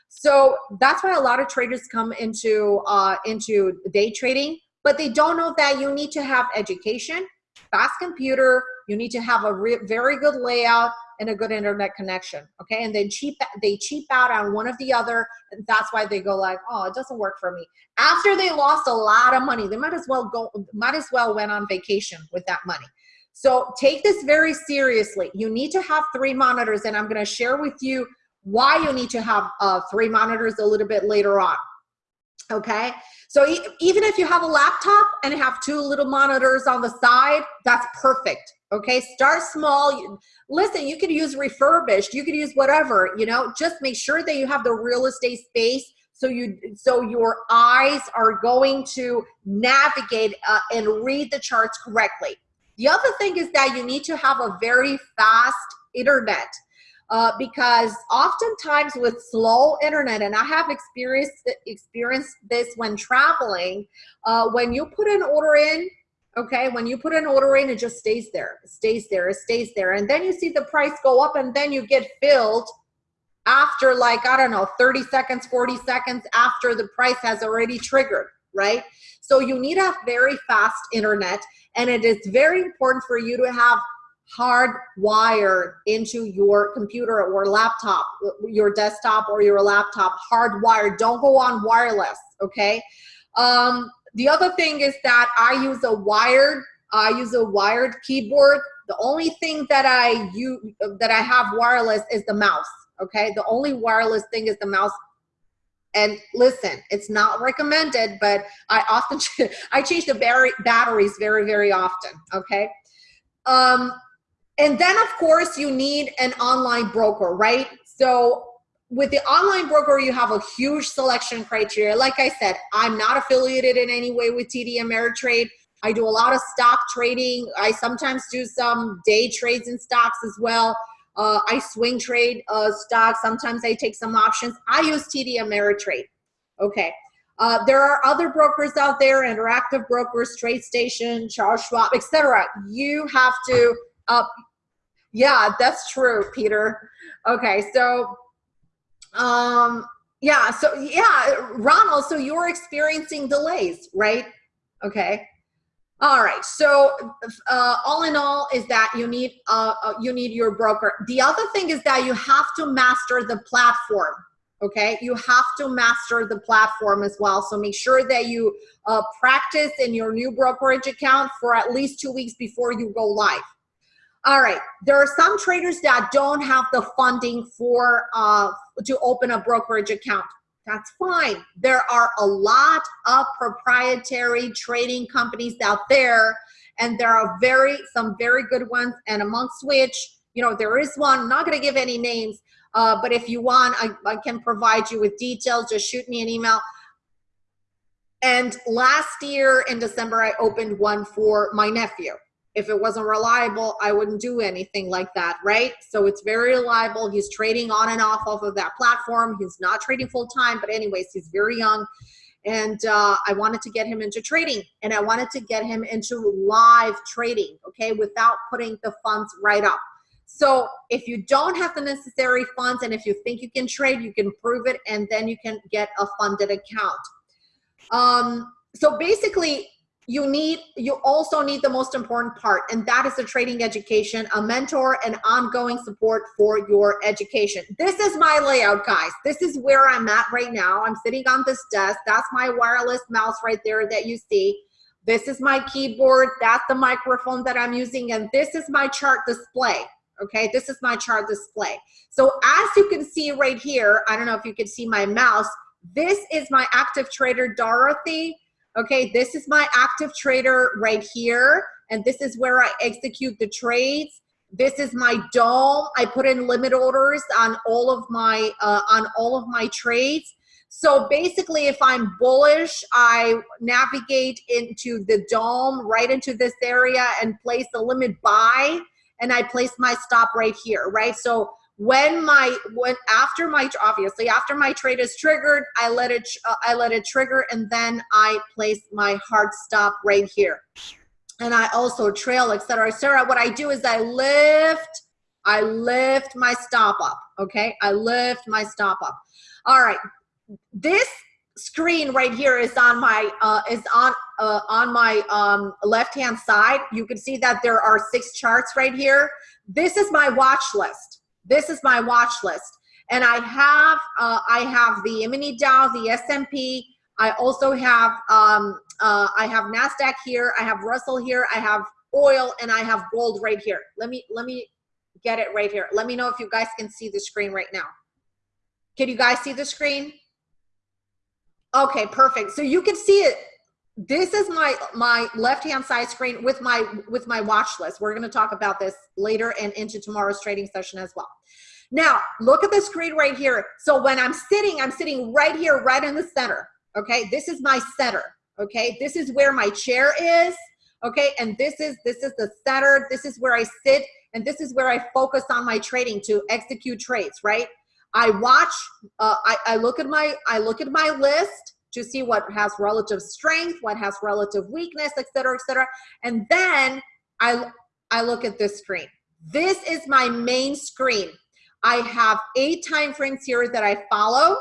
So that's why a lot of traders come into uh, into day trading but they don't know that you need to have education, fast computer, you need to have a very good layout, and a good internet connection. Okay, and then cheap they cheap out on one of the other, and that's why they go like, oh, it doesn't work for me. After they lost a lot of money, they might as well go, might as well went on vacation with that money. So take this very seriously. You need to have three monitors, and I'm going to share with you why you need to have uh, three monitors a little bit later on. Okay, so e even if you have a laptop and have two little monitors on the side, that's perfect. Okay, start small. Listen, you could use refurbished, you could use whatever, you know, just make sure that you have the real estate space so you so your eyes are going to navigate uh, and read the charts correctly. The other thing is that you need to have a very fast internet uh, because oftentimes with slow internet, and I have experienced experienced this when traveling, uh, when you put an order in, okay, when you put an order in, it just stays there, it stays there, it stays there, and then you see the price go up, and then you get filled after like I don't know, 30 seconds, 40 seconds after the price has already triggered, right? So you need a very fast internet, and it is very important for you to have hard hardwired into your computer or laptop, your desktop or your laptop, hardwired. Don't go on wireless, okay? Um, the other thing is that I use a wired, I use a wired keyboard. The only thing that I use, that I have wireless is the mouse, okay? The only wireless thing is the mouse. And listen, it's not recommended, but I often, [laughs] I change the batteries very, very often, okay? Um, and then of course you need an online broker, right? So with the online broker, you have a huge selection criteria. Like I said, I'm not affiliated in any way with TD Ameritrade. I do a lot of stock trading. I sometimes do some day trades in stocks as well. Uh, I swing trade uh, stocks. Sometimes I take some options. I use TD Ameritrade. Okay. Uh, there are other brokers out there, interactive brokers, TradeStation, Charles Schwab, etc. You have to uh, yeah, that's true, Peter. Okay, so, um, yeah, so yeah, Ronald, so you're experiencing delays, right? Okay. All right. So uh, all in all is that you need uh, uh, you need your broker. The other thing is that you have to master the platform. Okay, you have to master the platform as well. So make sure that you uh, practice in your new brokerage account for at least two weeks before you go live. All right, there are some traders that don't have the funding for uh, to open a brokerage account. That's fine. There are a lot of proprietary trading companies out there, and there are very some very good ones. And amongst which, you know, there is one. I'm not going to give any names, uh, but if you want, I, I can provide you with details. Just shoot me an email. And last year in December, I opened one for my nephew if it wasn't reliable, I wouldn't do anything like that, right? So it's very reliable. He's trading on and off off of that platform. He's not trading full time, but anyways, he's very young. And uh, I wanted to get him into trading and I wanted to get him into live trading, okay, without putting the funds right up. So if you don't have the necessary funds and if you think you can trade, you can prove it and then you can get a funded account. Um, so basically, you need you also need the most important part and that is the trading education a mentor and ongoing support for your education. This is my layout guys. This is where i'm at right now. I'm sitting on this desk. That's my wireless mouse right there that you see. This is my keyboard. That's the microphone that i'm using and this is my chart display okay? This is my chart display. So as you can see right here i don't know if you can see my mouse this is my active trader dorothy Okay, this is my active trader right here. And this is where I execute the trades. This is my DOM. I put in limit orders on all of my uh, on all of my trades. So basically, if I'm bullish, I navigate into the DOM, right into this area and place the limit buy, and I place my stop right here, right? So when my when after my obviously after my trade is triggered i let it uh, i let it trigger and then i place my hard stop right here and i also trail etc etc what i do is i lift i lift my stop up okay i lift my stop up all right this screen right here is on my uh, is on uh, on my um, left hand side. You can see that there are six charts right here. This is my watch list. This is my watch list, and I have uh, I have the mini Dow, the S&P. I also have um, uh, I have Nasdaq here. I have Russell here. I have oil, and I have gold right here. Let me let me get it right here. Let me know if you guys can see the screen right now. Can you guys see the screen? Okay, perfect. So you can see it. This is my my left hand side screen with my with my watch list. We're going to talk about this later and into tomorrow's trading session as well. Now, look at the screen right here. So when I'm sitting, I'm sitting right here, right in the center. Okay, this is my center. Okay, this is where my chair is. Okay, and this is this is the center. This is where I sit, and this is where I focus on my trading to execute trades. Right. I watch, uh, I, I look at my, I look at my list to see what has relative strength, what has relative weakness, et cetera, et cetera. And then I, I look at this screen. This is my main screen. I have eight time frames here that I follow.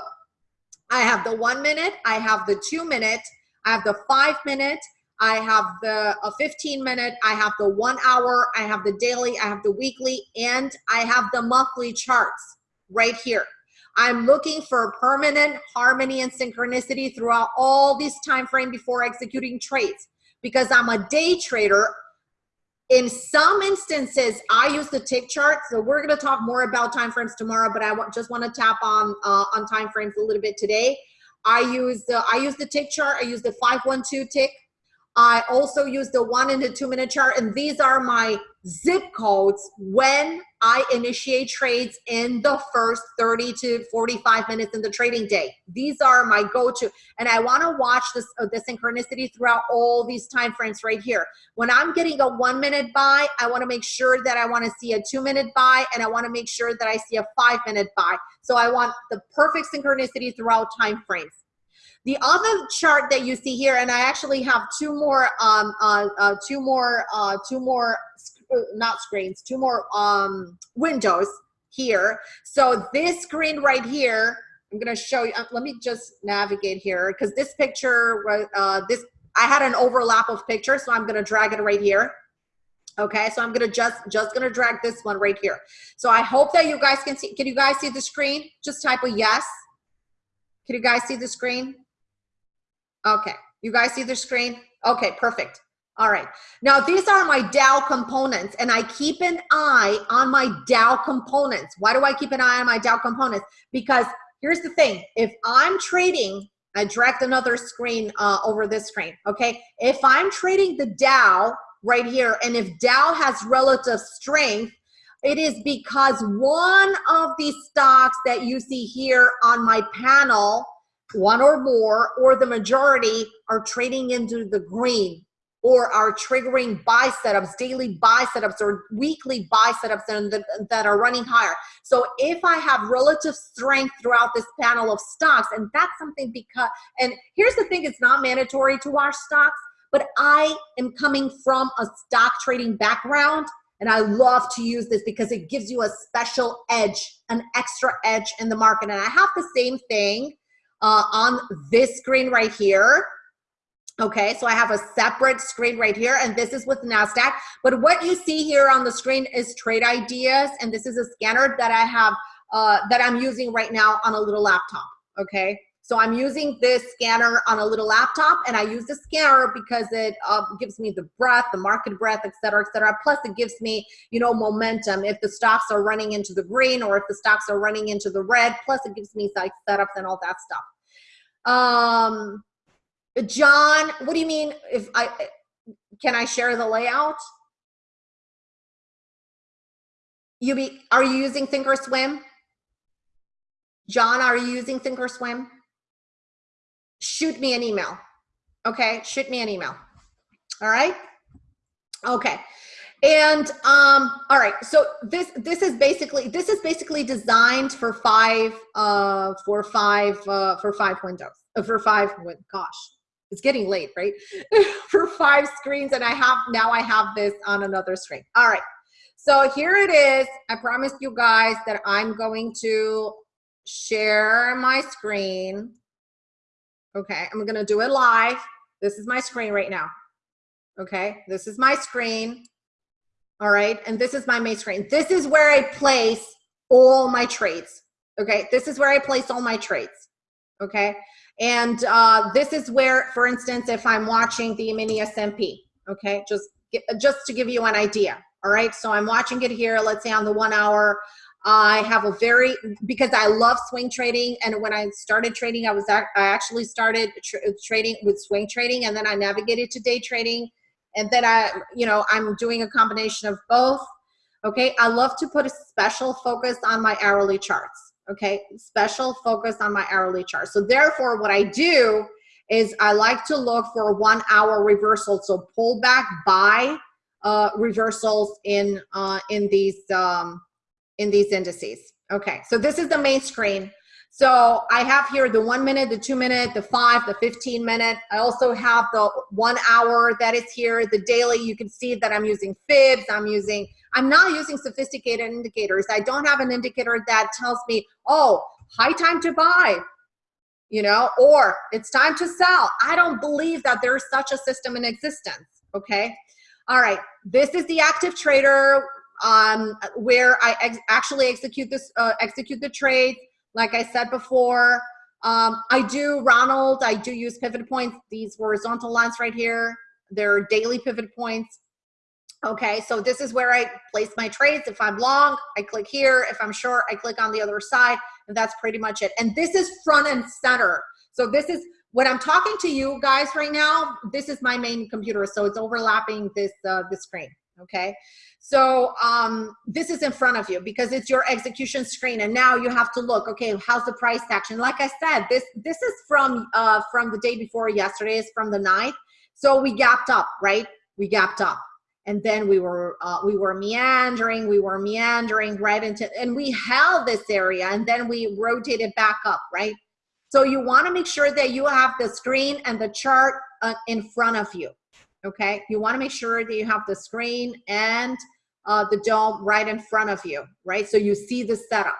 I have the one minute, I have the two minute, I have the five minute, I have the a 15 minute, I have the one hour, I have the daily, I have the weekly, and I have the monthly charts right here. I'm looking for permanent harmony and synchronicity throughout all this time frame before executing trades because I'm a day trader. In some instances, I use the tick chart. So we're going to talk more about time frames tomorrow, but I just want to tap on uh, on time frames a little bit today. I use the I use the tick chart. I use the 512 tick. I also use the one and the two minute chart, and these are my zip codes when I initiate trades in the first 30 to 45 minutes in the trading day. These are my go-to, and I want to watch this uh, the synchronicity throughout all these time frames right here. When I'm getting a one minute buy, I want to make sure that I want to see a two minute buy, and I want to make sure that I see a five minute buy. So I want the perfect synchronicity throughout time frames. The other chart that you see here, and I actually have two more, um, uh, uh, two more, uh, two more, not screens, two more um, windows here. So this screen right here, I'm gonna show you. Uh, let me just navigate here because this picture, uh, this I had an overlap of pictures, so I'm gonna drag it right here. Okay, so I'm gonna just just gonna drag this one right here. So I hope that you guys can see. Can you guys see the screen? Just type a yes. Can you guys see the screen? Okay, you guys see the screen? Okay, perfect. All right, now these are my Dow components and I keep an eye on my Dow components. Why do I keep an eye on my Dow components? Because here's the thing, if I'm trading, I dragged another screen uh, over this screen, okay? If I'm trading the Dow right here and if Dow has relative strength, it is because one of these stocks that you see here on my panel one or more or the majority are trading into the green or are triggering buy setups, daily buy setups or weekly buy setups that, that are running higher. So if I have relative strength throughout this panel of stocks, and that's something because, and here's the thing, it's not mandatory to watch stocks, but I am coming from a stock trading background and I love to use this because it gives you a special edge, an extra edge in the market. And I have the same thing uh, on this screen right here. Okay, so I have a separate screen right here, and this is with NASDAQ. But what you see here on the screen is trade ideas, and this is a scanner that I have, uh, that I'm using right now on a little laptop, okay? So I'm using this scanner on a little laptop and I use the scanner because it uh, gives me the breath, the market breadth, et cetera, et cetera. Plus it gives me, you know, momentum if the stocks are running into the green or if the stocks are running into the red. Plus it gives me like setups and all that stuff. Um, John, what do you mean if I, can I share the layout? You be, are you using Thinkorswim? John, are you using Thinkorswim? Shoot me an email. Okay, shoot me an email. All right. Okay. And um, all right, so this this is basically this is basically designed for five uh, for five uh, for five windows uh, for five. Gosh, it's getting late, right? [laughs] for five screens, and I have now I have this on another screen. All right, so here it is. I promised you guys that I'm going to share my screen. Okay, I'm gonna do it live. This is my screen right now. Okay, this is my screen. All right, and this is my main screen. This is where I place all my trades. Okay, this is where I place all my trades. Okay, and uh, this is where, for instance, if I'm watching the mini S&P, okay, just just to give you an idea. All right, so I'm watching it here. Let's say on the one hour, I have a very because I love swing trading, and when I started trading, I was I actually started tra trading with swing trading, and then I navigated to day trading, and then I, you know, I'm doing a combination of both. Okay, I love to put a special focus on my hourly charts. Okay, special focus on my hourly chart. So therefore, what I do is I like to look for one hour reversal. So pull back buy uh, reversals in uh, in these um, in these indices. Okay, so this is the main screen. So I have here the one minute, the two minute, the five, the 15 minute. I also have the one hour that is here, the daily. You can see that I'm using fibs. I'm using, I'm not using sophisticated indicators. I don't have an indicator that tells me, oh, high time to buy, you know, or it's time to sell. I don't believe that there's such a system in existence, okay? All right, this is the active trader um, where I ex actually execute this, uh, execute the trade. Like I said before, um, I do, Ronald, I do use pivot points. These horizontal lines right here, they're daily pivot points. Okay, so this is where I place my trades. If I'm long, I click here. If I'm short, I click on the other side, and that's pretty much it. And this is front and center. So this is, when I'm talking to you guys right now, this is my main computer, so it's overlapping this, uh, this screen, okay? So um, this is in front of you because it's your execution screen, and now you have to look. Okay, how's the price action? Like I said, this this is from uh, from the day before yesterday. Is from the night. So we gapped up, right? We gapped up, and then we were uh, we were meandering. We were meandering right into, and we held this area, and then we rotated back up, right? So you want to make sure that you have the screen and the chart uh, in front of you. Okay, you want to make sure that you have the screen and uh, the DOM right in front of you, right? So you see the setups.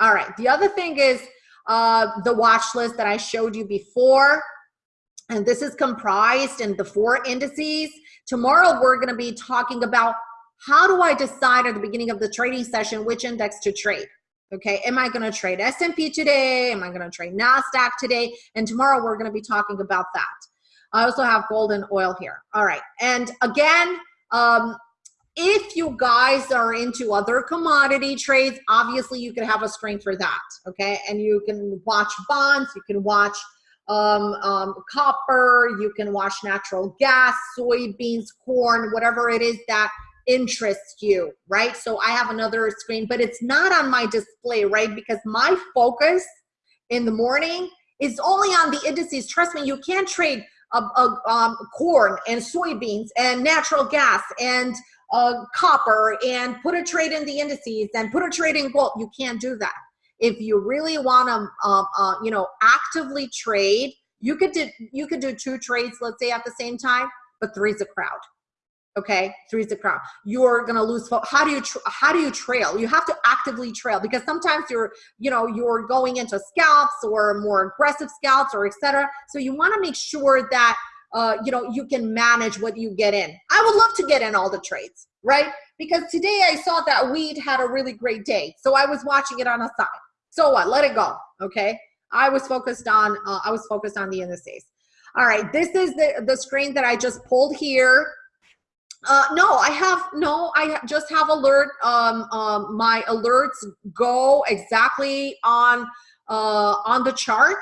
All right, the other thing is uh, the watch list that I showed you before. And this is comprised in the four indices. Tomorrow, we're gonna be talking about how do I decide at the beginning of the trading session which index to trade? Okay, am I gonna trade S&P today? Am I gonna trade NASDAQ today? And tomorrow we're gonna be talking about that. I also have gold and oil here. All right, and again, um, if you guys are into other commodity trades, obviously you can have a screen for that, okay? And you can watch bonds, you can watch um, um, copper, you can watch natural gas, soybeans, corn, whatever it is that interests you, right? So I have another screen, but it's not on my display, right? Because my focus in the morning is only on the indices. Trust me, you can't trade a, a, um, corn and soybeans and natural gas and uh, copper and put a trade in the indices and put a trade in gold. You can't do that. If you really want to, um, uh, you know, actively trade, you could do you could do two trades, let's say at the same time, but three's a crowd. Okay, three's a crowd. You're gonna lose. How do you how do you trail? You have to actively trail because sometimes you're you know you're going into scalps or more aggressive scalps or etc. So you want to make sure that uh, you know, you can manage what you get in. I would love to get in all the trades, right? Because today I saw that weed had a really great day. So I was watching it on a side. So what, let it go, okay? I was focused on, uh, I was focused on the indices. All right, this is the, the screen that I just pulled here. Uh, no, I have, no, I just have alert, um, um, my alerts go exactly on, uh, on the chart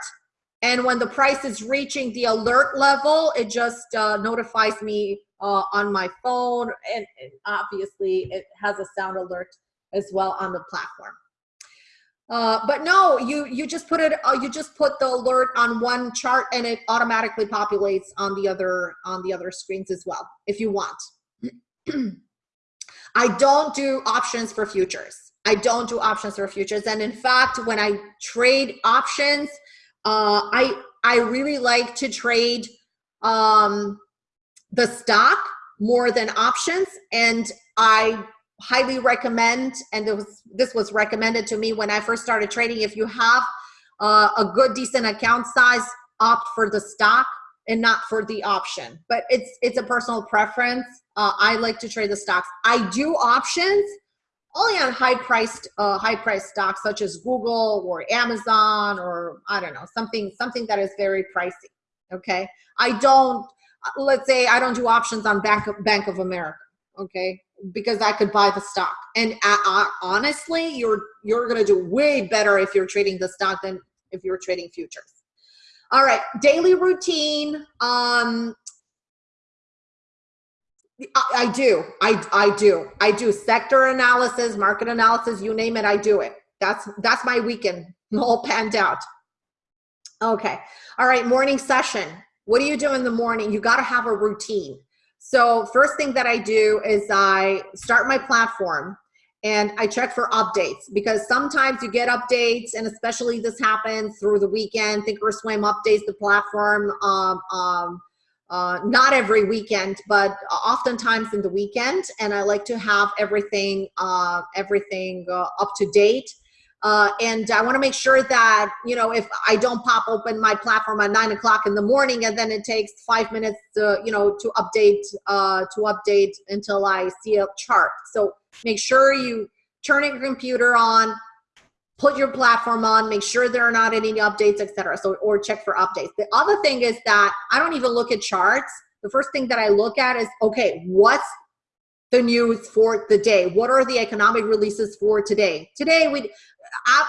and when the price is reaching the alert level, it just uh, notifies me uh, on my phone. And, and, obviously it has a sound alert as well on the platform. Uh, but no, you, you just put it, uh, you just put the alert on one chart and it automatically populates on the other, on the other screens as well, if you want. [clears throat] I don't do options for futures. I don't do options for futures. And in fact, when I trade options, uh, I I really like to trade um, the stock more than options, and I highly recommend. And this was recommended to me when I first started trading. If you have uh, a good decent account size, opt for the stock and not for the option. But it's it's a personal preference. Uh, I like to trade the stocks. I do options only on high priced uh, high priced stocks such as Google or Amazon or I don't know something something that is very pricey. Okay, I don't. Let's say I don't do options on Bank of, Bank of America. Okay, because I could buy the stock. And uh, uh, honestly, you're you're gonna do way better if you're trading the stock than if you're trading futures. All right, daily routine. Um, I, I do. I I do. I do sector analysis, market analysis, you name it, I do it. That's that's my weekend all panned out. Okay. All right, morning session. What do you do in the morning? You got to have a routine. So first thing that I do is I start my platform and I check for updates because sometimes you get updates and especially this happens through the weekend. Thinkorswim updates the platform, um, um, uh, not every weekend, but oftentimes in the weekend. And I like to have everything, uh, everything uh, up to date. Uh, and I want to make sure that, you know, if I don't pop open my platform at nine o'clock in the morning and then it takes five minutes to, you know, to update, uh, to update until I see a chart. So make sure you turn your computer on, put your platform on, make sure there are not any updates, etc. So, or check for updates. The other thing is that I don't even look at charts. The first thing that I look at is, okay, what's the news for the day? What are the economic releases for today? Today, we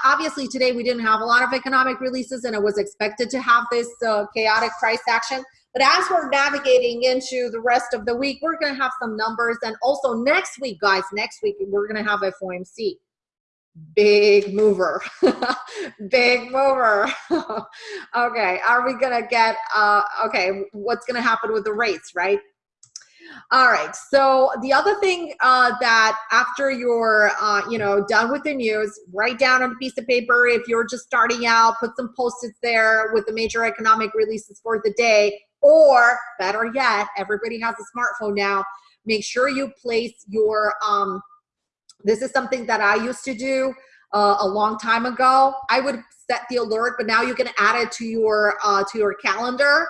obviously today we didn't have a lot of economic releases and it was expected to have this uh, chaotic price action. But as we're navigating into the rest of the week, we're going to have some numbers. And also next week, guys, next week, we're going to have a FOMC. Big mover, [laughs] big mover. [laughs] okay, are we to get, uh, okay, what's to happen with the rates, right? All right. So the other thing uh, that after you're, uh, you know, done with the news, write down on a piece of paper. If you're just starting out, put some post-its there with the major economic releases for the day. Or better yet, everybody has a smartphone now. Make sure you place your. Um, this is something that I used to do uh, a long time ago. I would set the alert, but now you can add it to your uh, to your calendar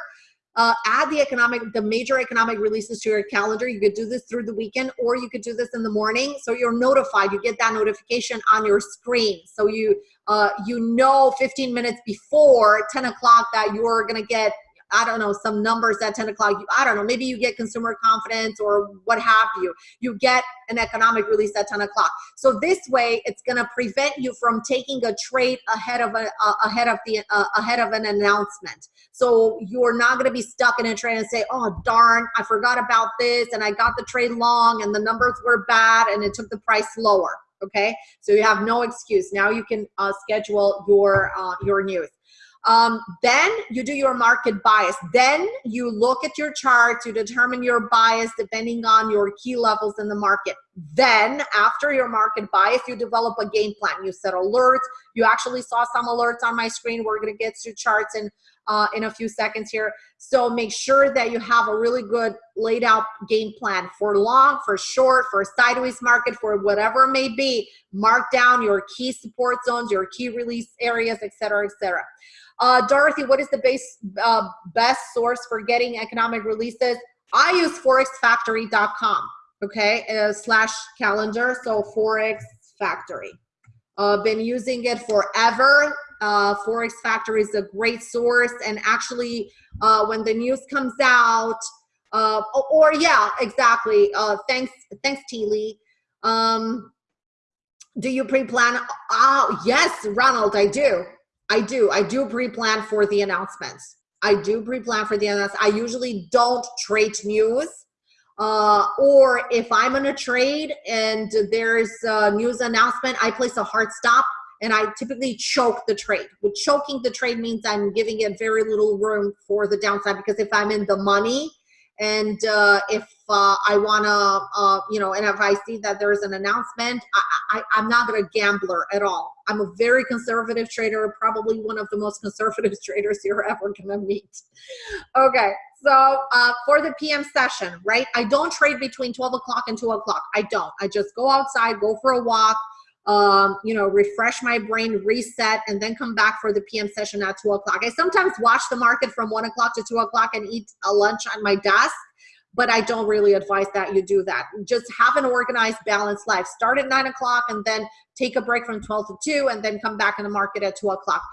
uh, add the economic, the major economic releases to your calendar. You could do this through the weekend or you could do this in the morning. So you're notified, you get that notification on your screen. So you, uh, you know 15 minutes before 10 o'clock that you're gonna get I don't know, some numbers at 10 o'clock. I don't know, maybe you get consumer confidence or what have you. You get an economic release at 10 o'clock. So this way, it's going to prevent you from taking a trade ahead of a uh, ahead of the uh, ahead of an announcement. So you're not going to be stuck in a trade and say, "Oh darn, I forgot about this, and I got the trade long, and the numbers were bad, and it took the price lower." Okay, so you have no excuse. Now you can uh, schedule your uh, your news. Um, then you do your market bias. Then you look at your chart to determine your bias depending on your key levels in the market. Then after your market bias, you develop a game plan. You set alerts. You actually saw some alerts on my screen. We're going to get to charts in, uh, in a few seconds here. So make sure that you have a really good laid out game plan for long, for short, for sideways market, for whatever it may be. Mark down your key support zones, your key release areas, etc., etc. Uh, Dorothy, what is the base, uh, best source for getting economic releases? I use forexfactory.com, okay, uh, slash calendar, so Forex Factory. Uh, been using it forever. Uh, Forex Factory is a great source, and actually, uh, when the news comes out, or, yeah, exactly. Thanks, thanks, T. Lee. Um, do you pre-plan? Oh, yes, Ronald, I do. I do. I do pre-plan for the announcements. I do pre-plan for the announcements. I usually don't trade news. Uh, or if I'm in a trade and there's a news announcement, I place a hard stop and I typically choke the trade. With choking the trade means I'm giving it very little room for the downside because if I'm in the money and uh, if uh, I want to, uh, you know, and if I see that there's an announcement, I, I, I'm not to gambler at all. I'm a very conservative trader, probably one of the most [laughs] conservative traders you're ever going to meet. Okay, so uh, for the PM session, right? I don't trade between 12 o'clock and 2 o'clock. I don't. I just go outside, go for a walk, um, you know, refresh my brain, reset, and then come back for the PM session at two o'clock. I sometimes watch the market from one o'clock to two o'clock and eat a lunch on my desk, but I don't really advise that you do that. Just have an organized, balanced life. Start at nine o'clock and then take a break from 12 to 2 and then come back in the market at 2 o'clock.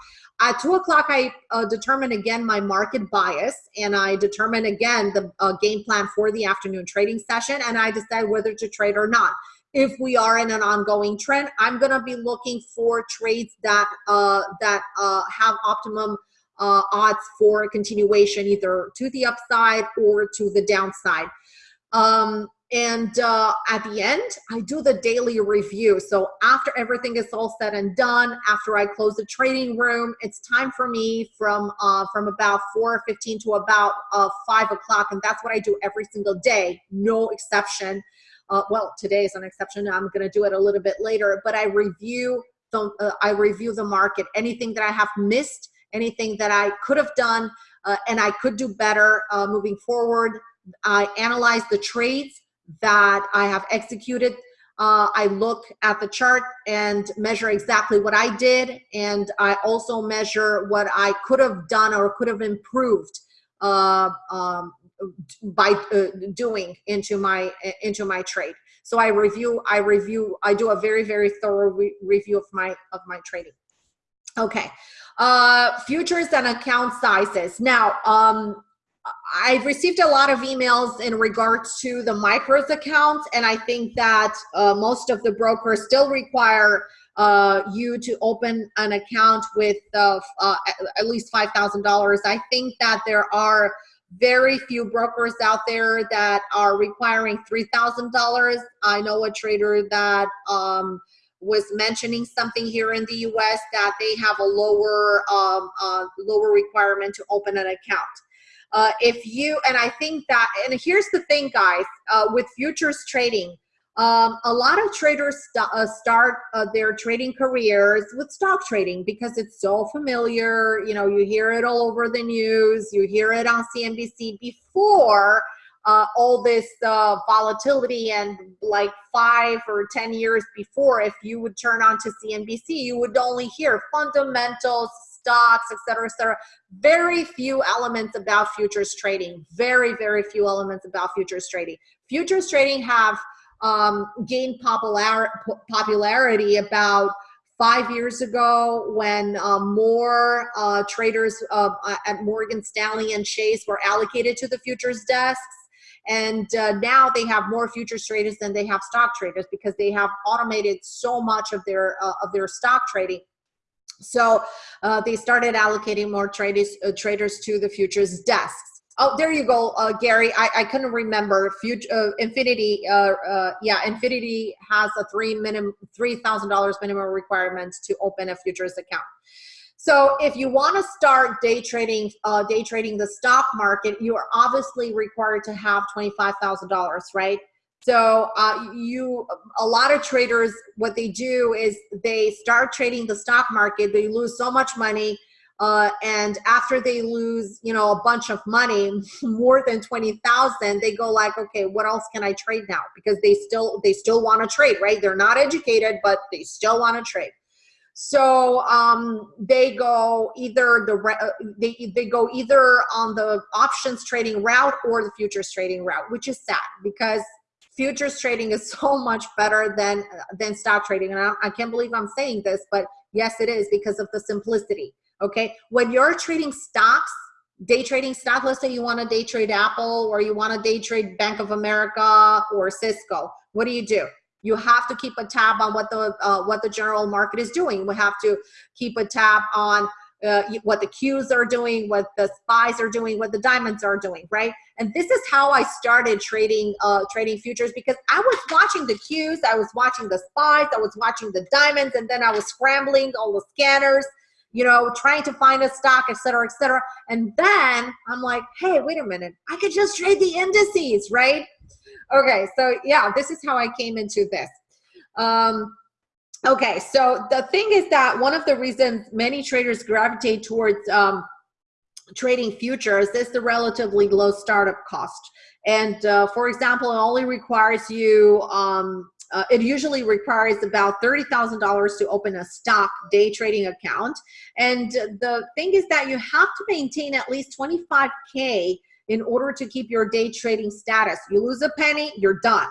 At 2 o'clock, I uh, determine again my market bias and I determine again the uh, game plan for the afternoon trading session and I decide whether to trade or not if we are in an ongoing trend, I'm to be looking for trades that uh, that uh, have optimum uh, odds for continuation, either to the upside or to the downside. Um, and uh, at the end, I do the daily review. So after everything is all said and done, after I close the trading room, it's time for me from uh, from about 4.15 to about uh, 5 o'clock. And that's what I do every single day, no exception uh, well, today is an exception. I'm going to do it a little bit later, but I review the, uh, I review the market, anything that I have missed, anything that I could have done, uh, and I could do better uh, moving forward. I analyze the trades that I have executed. Uh, I look at the chart and measure exactly what I did, and I also measure what I could have done or could have improved uh, um, by uh, doing into my into my trade. So i review i review i do a very very thorough re review of my of my trading. Okay uh futures and account sizes. Now um I've received a lot of emails in regards to the micros accounts, and I think that uh, most of the brokers still require uh, you to open an account with uh, uh at least $5,000. I think that there are very few brokers out there that are requiring $3,000. I know a trader that um, was mentioning something here in the US that they have a lower, um, uh, lower requirement to open an account. Uh, if you, and I think that, and here's the thing guys, uh, with futures trading, um, a lot of traders st uh, start uh, their trading careers with stock trading because it's so familiar. You know, you hear it all over the news, you hear it on CNBC before uh, all this uh, volatility and like five or 10 years before, if you would turn on to CNBC, you would only hear fundamentals, stocks, et cetera, et cetera. Very few elements about futures trading. Very, very few elements about futures trading. Futures trading have um, gained popular, popularity about five years ago when uh, more uh, traders uh, at Morgan Stanley and Chase were allocated to the futures desks. And uh, now they have more futures traders than they have stock traders because they have automated so much of their uh, of their stock trading. So uh, they started allocating more traders traders to the futures desks. Oh, there you go, uh, Gary. I, I couldn't remember. Future uh, Infinity, uh, uh, yeah, Infinity has a three minimum three thousand dollars minimum requirements to open a futures account. So if you want to start day trading, uh, day trading the stock market, you are obviously required to have twenty five thousand dollars, right? So uh, you, a lot of traders, what they do is they start trading the stock market. They lose so much money uh, and after they lose, you know, a bunch of money, [laughs] more than 20,000, they go like, okay, what else can I trade now? Because they still, they still want to trade, right? They're not educated, but they still want to trade. So um, they go either the uh, they they go either on the options trading route or the futures trading route, which is sad because futures trading is [laughs] so much better than than stock trading. And I, I can't believe I'm saying this, but yes, it is because of the simplicity okay? When you're trading stocks, day trading stock, let's say you want to day trade Apple or you want to day trade Bank of America or Cisco, what do you do? You have to keep a tab on what the uh, what the general market is doing. We have to keep a tab on uh, what the Qs are doing, what the spies are doing, what the diamonds are doing, right? And this is how I started trading uh, trading futures because I was watching the Qs, I was watching the spies, I was watching the diamonds, and then I was scrambling all the scanners you know, trying to find a stock, et cetera, et cetera. And then I'm like, hey, wait a minute, I could just trade the indices, right? Okay, so yeah, this is how I came into this. Um, okay, so the thing is that one of the reasons many traders gravitate towards um, trading futures is the relatively low startup cost. And uh, for example, it only requires you um, uh, it usually requires about $30,000 to open a stock day trading account. And the thing is that you have to maintain at least 25K in order to keep your day trading status. You lose a penny, you're done.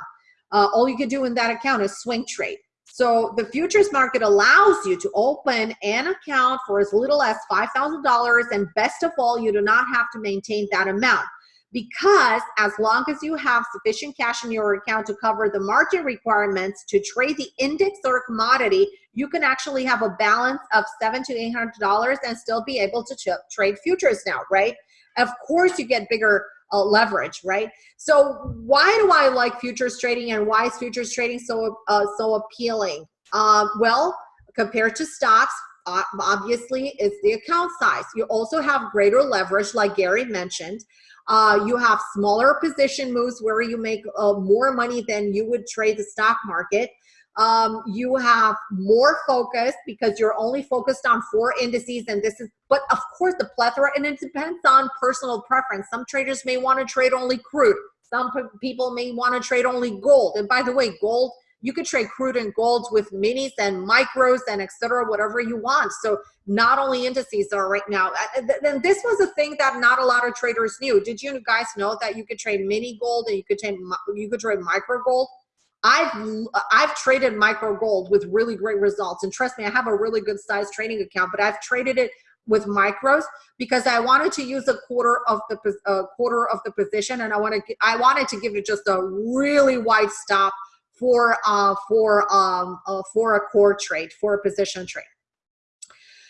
Uh, all you can do in that account is swing trade. So the futures market allows you to open an account for as little as $5,000 and best of all, you do not have to maintain that amount because as long as you have sufficient cash in your account to cover the margin requirements to trade the index or commodity, you can actually have a balance of seven to eight hundred dollars and still be able to trade futures now, right? Of course, you get bigger uh, leverage, right? So why do I like futures trading and why is futures trading so uh, so appealing? Uh, well, compared to stocks, obviously it's the account size. You also have greater leverage, like Gary mentioned. Uh, you have smaller position moves where you make uh, more money than you would trade the stock market. Um, you have more focus because you're only focused on four indices and this is, but of course the plethora and it depends on personal preference. Some traders may want to trade only crude. Some people may want to trade only gold. And by the way, gold you could trade crude and gold with minis and micros and etc whatever you want. So not only indices are right now Then this was a thing that not a lot of traders knew. Did you guys know that you could trade mini gold and you could trade you could trade micro gold? I've I've traded micro gold with really great results. And trust me I have a really good size trading account but I've traded it with micros because I wanted to use a quarter of the uh, quarter of the position and I wanted I wanted to give it just a really wide stop for uh, for um, uh, for a core trade, for a position trade.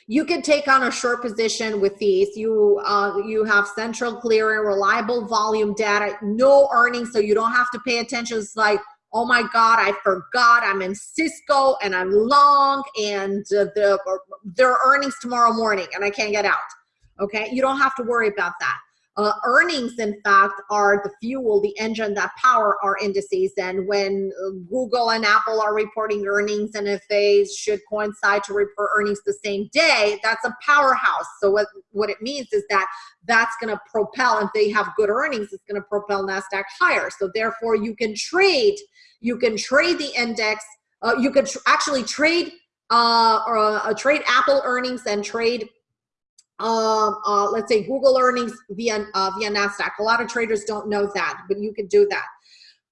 You can take on a short position with these. You uh, you have central clearing, reliable volume data, no earnings, so you don't have to pay attention. It's like, oh my God, I forgot I'm in Cisco and I'm long and uh, the, their earnings tomorrow morning and I can't get out. Okay, you don't have to worry about that. Uh, earnings, in fact, are the fuel, the engine that power our indices. And when uh, Google and Apple are reporting earnings, and if they should coincide to report earnings the same day, that's a powerhouse. So what, what it means is that that's going to propel, if they have good earnings, it's going to propel NASDAQ higher. So therefore, you can trade, you can trade the index, uh, you could tr actually trade uh, or uh, trade Apple earnings and trade um, uh, let's say Google earnings via uh, via Nasdaq. A lot of traders don't know that, but you can do that.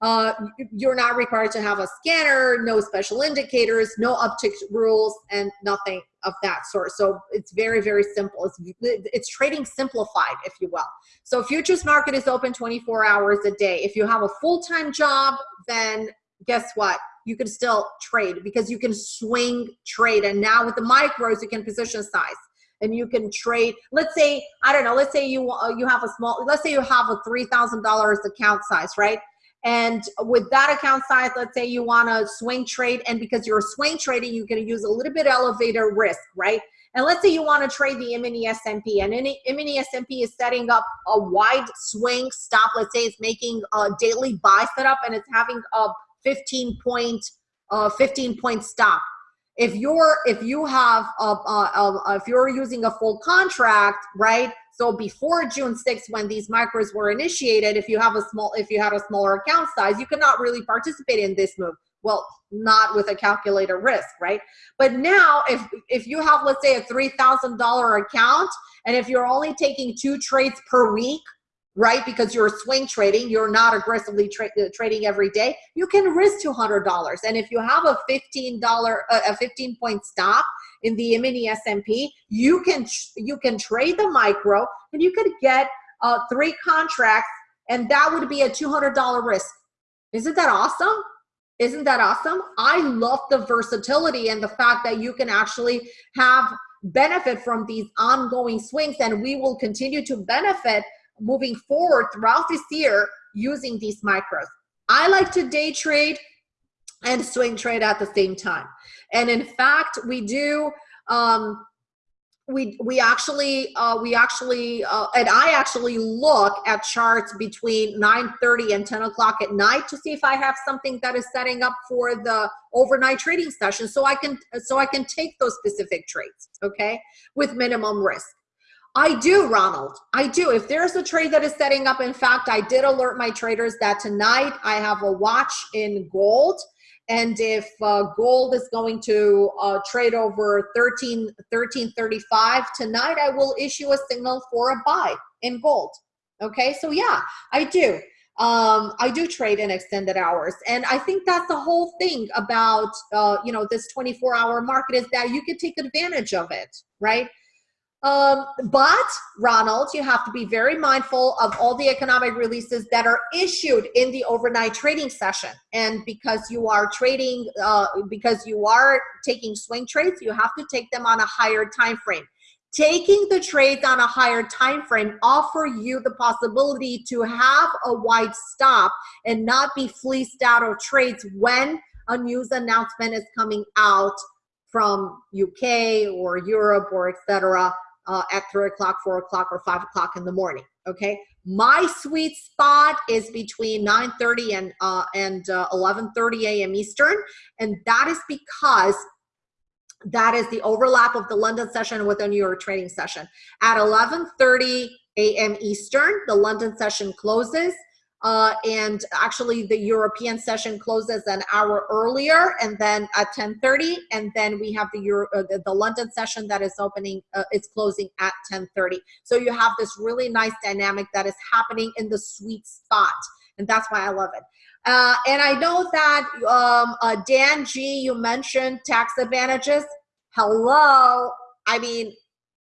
Uh, you're not required to have a scanner, no special indicators, no uptick rules, and nothing of that sort. So it's very, very simple. It's, it's trading simplified, if you will. So futures market is open 24 hours a day. If you have a full-time job, then guess what? You can still trade because you can swing trade. And now with the micros, you can position size and you can trade let's say i don't know let's say you uh, you have a small let's say you have a $3000 account size right? And with that account size let's say you want to swing trade and because you're swing trading you can use a little bit elevator risk right? And let's say you want to trade the mini S&P and any mini S&P is setting up a wide swing stop let's say it's making a daily buy setup and it's having a 15 point uh, 15 point stop if you're if you have a, a, a, if you're using a full contract right? So before june 6th when these micros were initiated if you have a small if you had a smaller account size you could not really participate in this move. Well not with a calculator risk right? But now if if you have let's say a $3000 account and if you're only taking two trades per week right? Because you're swing trading, you're not aggressively tra uh, trading every day. You can risk $200. And if you have a $15, uh, a 15 point stop in the mini S&P, you can, you can trade the micro and you could get uh, three contracts and that would be a $200 risk. Isn't that awesome? Isn't that awesome? I love the versatility and the fact that you can actually have benefit from these ongoing swings and we will continue to benefit moving forward throughout this year using these micros. I like to day trade and swing trade at the same time. And in fact, we do, um, we, we actually, uh, we actually, uh, and I actually look at charts between 9.30 and 10 o'clock at night to see if I have something that is setting up for the overnight trading session so I can, so I can take those specific trades, okay, with minimum risk. I do, Ronald. I do. If there's a trade that is setting up, in fact, I did alert my traders that tonight I have a watch in gold and if uh, gold is going to uh, trade over 13 1335 tonight i will issue a signal for a buy in gold okay so yeah i do um, I do trade in extended hours. And I think that's the whole thing about, uh, you know, this 24 hour market is that you can take advantage of it, right? Um, but Ronald, you have to be very mindful of all the economic releases that are issued in the overnight trading session. And because you are trading, uh, because you are taking swing trades, you have to take them on a higher time frame taking the trades on a higher time frame offer you the possibility to have a wide stop and not be fleeced out of trades when a news announcement is coming out from UK or Europe or etc. Uh, at three o'clock, four o'clock, or five o'clock in the morning. Okay, my sweet spot is between 9:30 and uh, and 11:30 uh, a.m. Eastern, and that is because that is the overlap of the London session with the New York trading session. At 11.30 a.m. Eastern, the London session closes. Uh, and actually the European session closes an hour earlier and then at 10.30 and then we have the, Euro, uh, the, the, London session that is opening, uh, it's closing at 10.30. So you have this really nice dynamic that is happening in the sweet spot and that's why I love it. Uh, and I know that um, uh, Dan G, you mentioned tax advantages. Hello. I mean,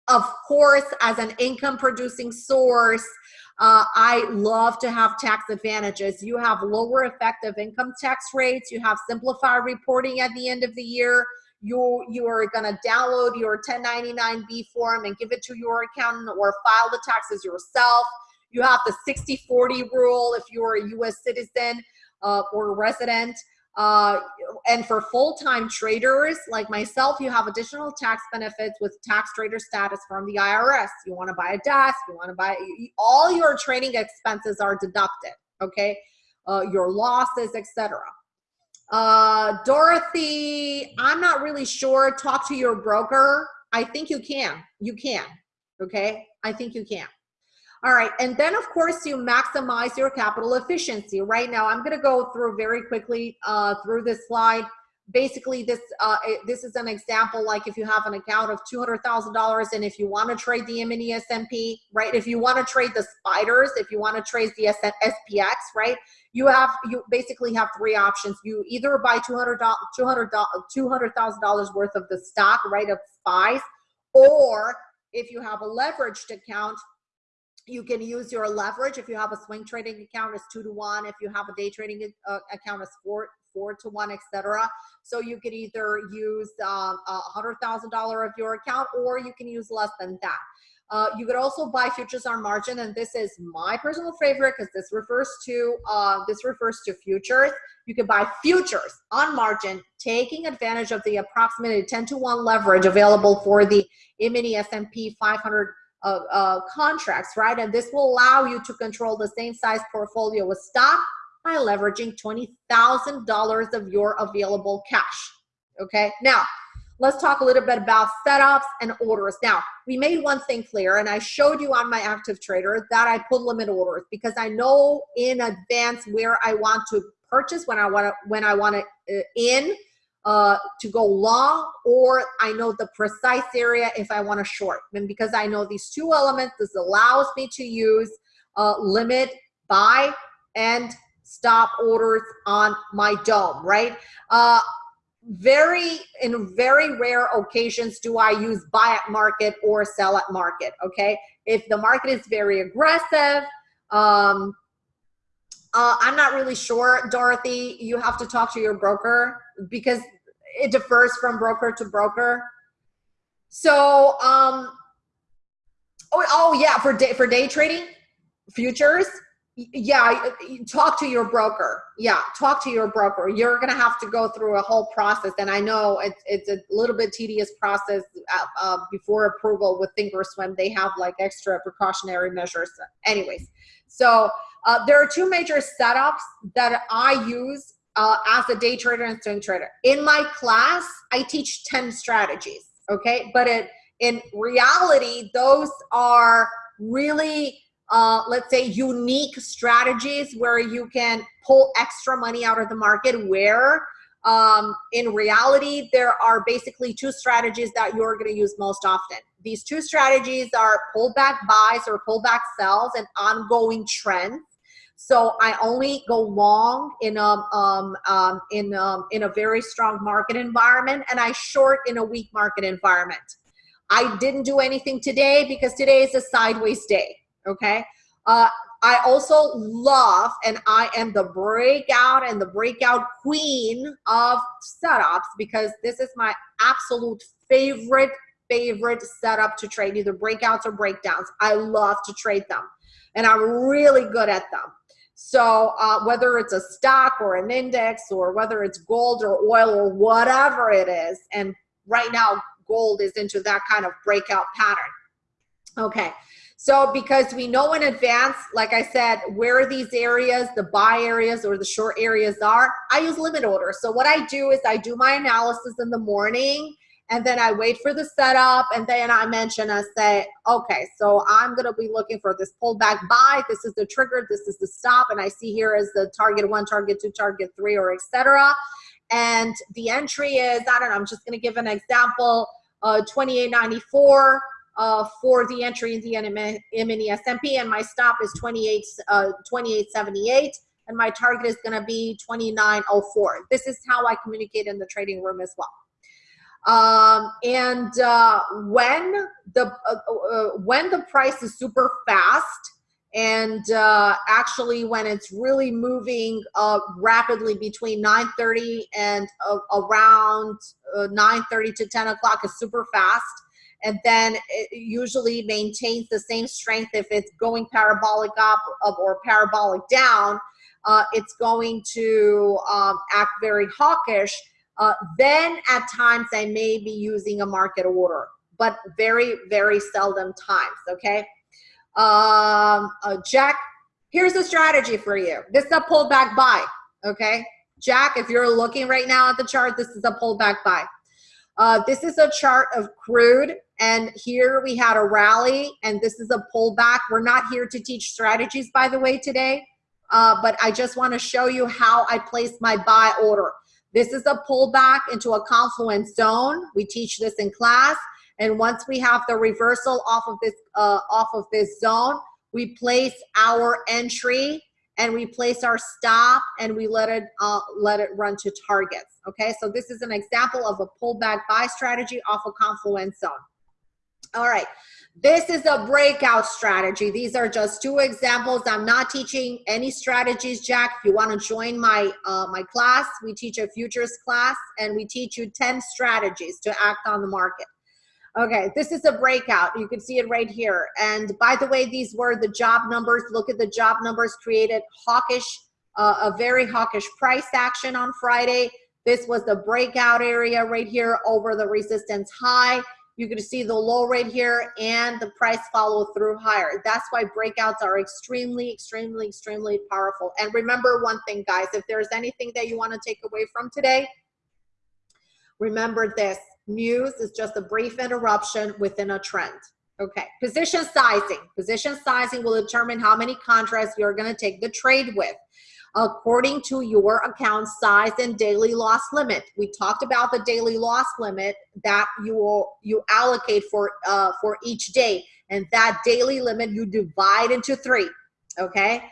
of course, as an income producing source, uh, I love to have tax advantages. You have lower effective income tax rates. You have simplified reporting at the end of the year. You, you are going to download your 1099B form and give it to your accountant or file the taxes yourself. You have the 60-40 rule if you're a U.S. citizen uh, or resident. Uh, and for full-time traders like myself, you have additional tax benefits with tax trader status from the IRS. You want to buy a desk, you want to buy, all your trading expenses are deducted, okay? Uh, your losses, etc. Uh, Dorothy, I'm not really sure. Talk to your broker. I think you can. You can, okay? I think you can. All right, and then of course you maximize your capital efficiency. Right now, I'm gonna go through very quickly uh, through this slide. Basically, this uh, this is an example like if you have an account of $200,000 and if you wanna trade the E-mini right? If you wanna trade the spiders, if you wanna trade the SPX, right? You have, you basically have three options. You either buy $200,000 $200, $200, worth of the stock, right, of SPYs, or if you have a leveraged account, you can use your leverage. If you have a swing trading account it's two to one. If you have a day trading uh, account it's four four to one etc so you could either use um, a hundred thousand dollar of your account or you can use less than that. Uh, you could also buy futures on margin and this is my personal favorite because this refers to uh, this refers to futures. You can buy futures on margin taking advantage of the approximately 10 to 1 leverage available for the mini S&P 500 uh, uh, contracts, right? And this will allow you to control the same size portfolio with stock by leveraging $20,000 of your available cash. Okay, now let's talk a little bit about setups and orders. Now, we made one thing clear, and I showed you on my active trader that I put limit orders because I know in advance where I want to purchase when I want to when I want to uh, in uh, to go long or I know the precise area if I want to short. And because I know these two elements, this allows me to use uh, limit, buy, and stop orders on my DOM, right? Uh, very, in very rare occasions do I use buy at market or sell at market, okay? If the market is very aggressive, um, uh, I'm not really sure, Dorothy. You have to talk to your broker because it differs from broker to broker. So, um, oh, oh yeah, for day for day trading futures, yeah, talk to your broker. Yeah, talk to your broker. You're gonna have to go through a whole process, and I know it's it's a little bit tedious process uh, uh, before approval with Thinkorswim. They have like extra precautionary measures. Anyways, so uh, there are two major setups that I use uh, as a day trader and swing trader. In my class, I teach 10 strategies, okay? But it, in reality, those are really, uh, let's say, unique strategies where you can pull extra money out of the market where um, in reality, there are basically two strategies that you're going to use most often. These two strategies are pullback buys or pullback sells and ongoing trends. So I only go long in a um, um, in um, in a very strong market environment, and I short in a weak market environment. I didn't do anything today because today is a sideways day. Okay. Uh, I also love, and I am the breakout and the breakout queen of setups because this is my absolute favorite, favorite setup to trade, either breakouts or breakdowns. I love to trade them and I'm really good at them. So uh, whether it's a stock or an index or whether it's gold or oil or whatever it is, and right now gold is into that kind of breakout pattern. Okay, so because we know in advance, like I said, where these areas, the buy areas or the short areas are, I use limit orders. So what I do is I do my analysis in the morning and then I wait for the setup and then I mention, I say, okay, so I'm gonna be looking for this pullback buy. This is the trigger, this is the stop. And I see here is the target one, target two, target three, or etc. And the entry is, I don't know, I'm just gonna give an example, uh, 2894 uh, for the entry in the E-mini S&P and my stop is 28, uh, 2878 and my target is gonna be 2904. This is how I communicate in the trading room as well. Um, and uh, when the uh, uh, when the price is super fast and uh, actually when it's really moving uh, rapidly between 9:30 and uh, around 9:30 to 10 o'clock is super fast and then it usually maintains the same strength if it's going parabolic up or parabolic down it's going to um, act very hawkish uh, then at times I may be using a market order, but very, very seldom times, okay? Um, uh, Jack, here's a strategy for you. This is a pullback buy, okay? Jack, if you're looking right now at the chart, this is a pullback buy. Uh, this is a chart of crude, and here we had a rally, and this is a pullback. We're not here to teach strategies, by the way, today, uh, but I just want to show you how I place my buy order. This is a pullback into a confluence zone. We teach this in class. And once we have the reversal off of this, uh, off of this zone, we place our entry and we place our stop and we let it uh, let it run to targets. Okay, so this is an example of a pullback buy strategy off a confluence zone. All right, this is a breakout strategy. These are just two examples. I'm not teaching any strategies, Jack. If you want to join my uh, my class, we teach a futures class and we teach you 10 strategies to act on the market. Okay, this is a breakout. You can see it right here. And by the way, these were the job numbers. Look at the job numbers created hawkish, uh, a very hawkish price action on Friday. This was the breakout area right here over the resistance high you're to see the low right here and the price follow through higher. That's why breakouts are extremely, extremely, extremely powerful. And remember one thing, guys, if there's anything that you want to take away from today, remember this. News is just a brief interruption within a trend. Okay, position sizing. Position sizing will determine how many contracts you're going to take the trade with according to your account size and daily loss limit. We talked about the daily loss limit that you will you allocate for uh, for each day, and that daily limit you divide into three. Okay,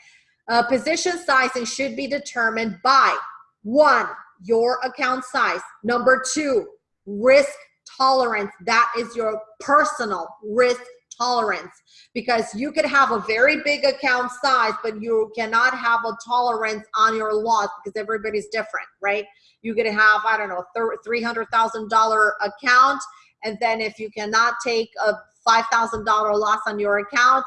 uh, position sizing should be determined by one your account size, number two risk tolerance. That is your personal risk tolerance because you could have a very big account size, but you cannot have a tolerance on your loss because everybody's different, right? You could have, I don't know, $300,000 account. And then if you cannot take a $5,000 loss on your account,